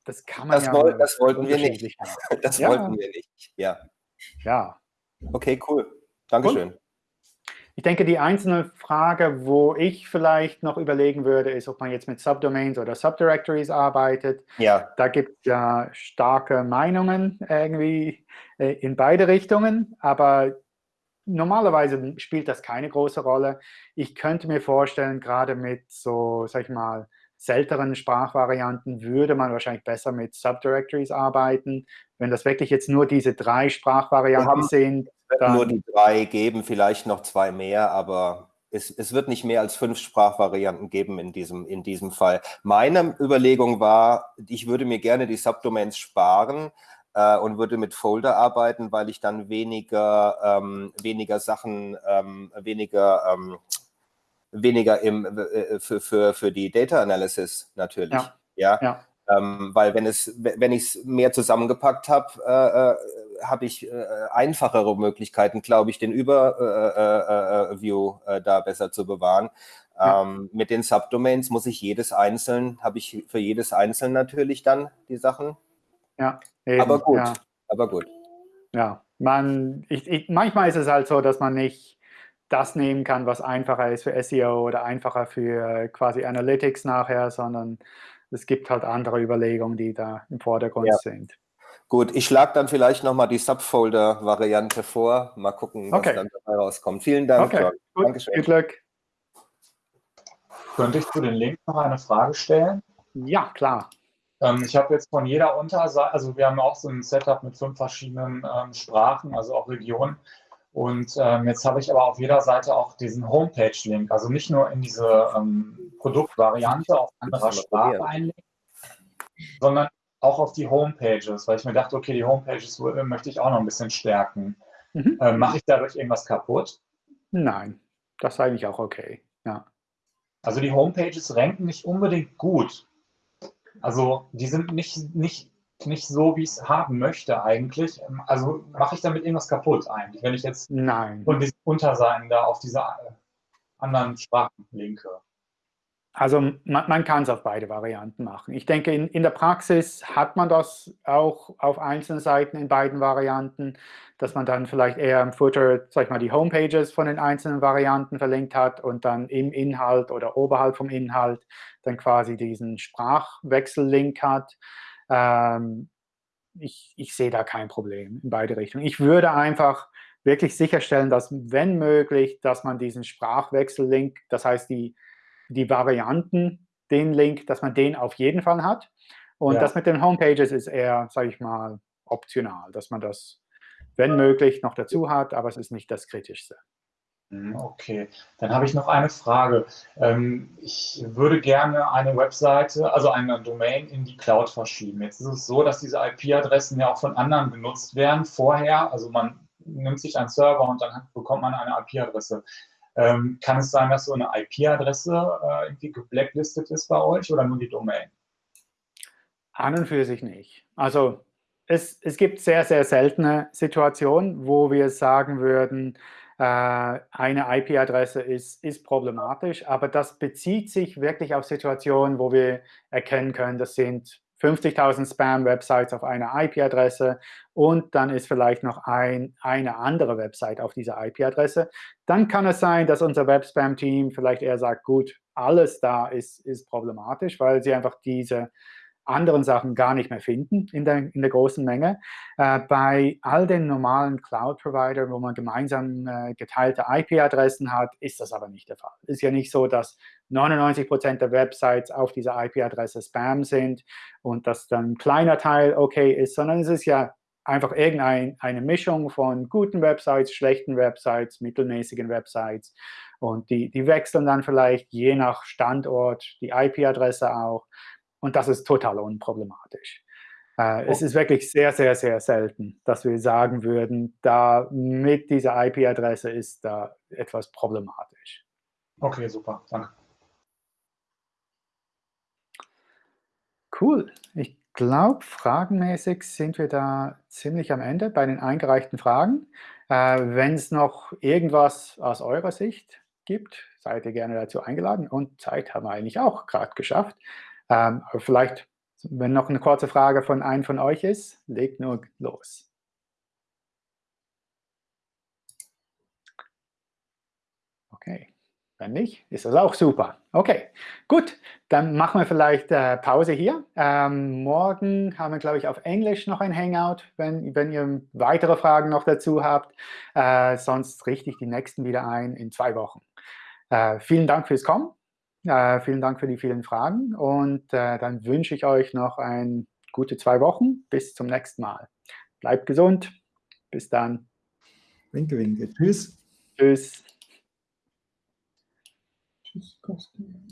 das kann man das ja woll, Das wollten wir nicht. (laughs) Das ja. wollten wir nicht, ja. Ja. Okay, cool. Dankeschön. Und ich denke, die einzelne Frage, wo ich vielleicht noch überlegen würde, ist, ob man jetzt mit Subdomains oder Subdirectories arbeitet. Ja. Da gibt es ja starke Meinungen irgendwie äh, in beide Richtungen, aber normalerweise spielt das keine große Rolle. Ich könnte mir vorstellen, gerade mit so, sag ich mal, selteren Sprachvarianten würde man wahrscheinlich besser mit Subdirectories arbeiten. Wenn das wirklich jetzt nur diese drei Sprachvarianten sind, dann nur die drei geben, vielleicht noch zwei mehr, aber es, es, wird nicht mehr als fünf Sprachvarianten geben in diesem, in diesem Fall. Meine Überlegung war, ich würde mir gerne die Subdomains sparen äh, und würde mit Folder arbeiten, weil ich dann weniger, ähm, weniger Sachen, ähm, weniger, ähm, weniger im, äh, für, für, für die Data Analysis natürlich. Ja. ja? ja. Ähm, weil wenn es, wenn ich es mehr zusammengepackt habe, äh, äh habe ich äh, einfachere Möglichkeiten, glaube ich, den Überview äh, äh, äh, äh, da besser zu bewahren. Ja. Ähm, mit den Subdomains muss ich jedes einzeln, habe ich für jedes einzeln natürlich dann die Sachen. Ja, eben, aber gut, ja. aber gut. Ja, man, ich, ich, manchmal ist es halt so, dass man nicht das nehmen kann, was einfacher ist für SEO oder einfacher für quasi Analytics nachher, sondern es gibt halt andere Überlegungen, die da im Vordergrund ja. sind. Gut, ich schlage dann vielleicht nochmal die Subfolder-Variante vor. Mal gucken, was okay. dann dabei rauskommt. Vielen Dank, okay. Gut. Dankeschön. Viel Glück. Könnte ich zu den Link noch eine Frage stellen? Ja, klar. Ähm, ich habe jetzt von jeder Unterseite, also wir haben auch so ein Setup mit fünf verschiedenen ähm, Sprachen, also auch Regionen. Und ähm, jetzt habe ich aber auf jeder Seite auch diesen Homepage-Link, also nicht nur in diese ähm, Produktvariante auf anderer Sprache einlegen, sondern auch auf die Homepages, weil ich mir dachte, okay, die Homepages möchte ich auch noch ein bisschen stärken. Mhm. Äh, Mache ich dadurch irgendwas kaputt? Nein, das ist eigentlich auch okay. Ja. Also die Homepages ranken nicht unbedingt gut. Also die sind nicht, nicht, nicht so, wie ich es haben möchte eigentlich. Also mache ich damit irgendwas kaputt eigentlich, wenn ich jetzt Nein. von diesen Unterseiten da auf diese äh, anderen Sprachen linke. also man, man kann es auf beide Varianten machen. Ich denke, in, in der Praxis hat man das auch auf einzelnen Seiten in beiden Varianten, dass man dann vielleicht eher im Footer, sag ich mal, die Homepages von den einzelnen Varianten verlinkt hat und dann im Inhalt oder oberhalb vom Inhalt dann quasi diesen Sprachwechsel-Link hat. Ähm, ich, ich sehe da kein Problem in beide Richtungen. Ich würde einfach wirklich sicherstellen, dass, wenn möglich, dass man diesen Sprachwechsel-Link, das heißt die die Varianten, den Link, dass man den auf jeden Fall hat. Und ja. das mit den Homepages ist eher, sage ich mal, optional, dass man das, wenn möglich, noch dazu hat, aber es ist nicht das Kritischste. Mhm, okay, dann habe ich noch eine Frage. Ähm, ich würde gerne eine Webseite, also eine Domain in die Cloud verschieben. Jetzt ist es so, dass diese IP-Adressen ja auch von anderen genutzt werden vorher. Also man nimmt sich einen Server und dann bekommt man eine IP-Adresse. Ähm, kann es sein, dass so eine IP-Adresse äh, irgendwie geblacklistet ist bei euch oder nur die Domain? An und für sich nicht. Also es, es gibt sehr, sehr seltene Situationen, wo wir sagen würden, eine IP-Adresse ist, ist problematisch, aber das bezieht sich wirklich auf Situationen, wo wir erkennen können, das sind 50.000 Spam-Websites auf einer IP-Adresse und dann ist vielleicht noch ein, eine andere Website auf dieser IP-Adresse, dann kann es sein, dass unser Web-Spam-Team vielleicht eher sagt, gut, alles da ist, ist problematisch, weil sie einfach diese anderen Sachen gar nicht mehr finden in der, in der großen Menge. Äh, bei all den normalen Cloud-Providern, wo man gemeinsam äh, geteilte IP-Adressen hat, ist das aber nicht der Fall. Ist ja nicht so, dass 99 Prozent der Websites auf dieser IP-Adresse Spam sind und dass dann ein kleiner Teil okay ist, sondern es ist ja einfach irgendeine Mischung von guten Websites, schlechten Websites, mittelmäßigen Websites. Und die, die wechseln dann vielleicht je nach Standort die IP-Adresse auch. Und das ist total unproblematisch. Äh, oh. Es ist wirklich sehr, sehr, sehr selten, dass wir sagen würden, da mit dieser IP-Adresse ist da etwas problematisch. Okay, super. Danke. Cool. Ich glaube, fragenmäßig sind wir da ziemlich am Ende bei den eingereichten Fragen. Äh, Wenn es noch irgendwas aus eurer Sicht gibt, seid ihr gerne dazu eingeladen. Und Zeit haben wir eigentlich auch gerade geschafft. Ähm, aber vielleicht, wenn noch eine kurze Frage von einem von euch ist, legt nur los. Okay, wenn nicht, ist das auch super. Okay, gut, dann machen wir vielleicht äh, Pause hier. Ähm, morgen haben wir, glaube ich, auf Englisch noch ein Hangout, wenn, wenn ihr weitere Fragen noch dazu habt. Äh, sonst richte ich die nächsten wieder ein in zwei Wochen. Äh, vielen Dank fürs Kommen äh, vielen Dank für die vielen Fragen und äh, dann wünsche ich euch noch ein gute zwei Wochen. Bis zum nächsten Mal. Bleibt gesund. Bis dann. Winke, winke. Tschüss. Tschüss. Tschüss, Kosten.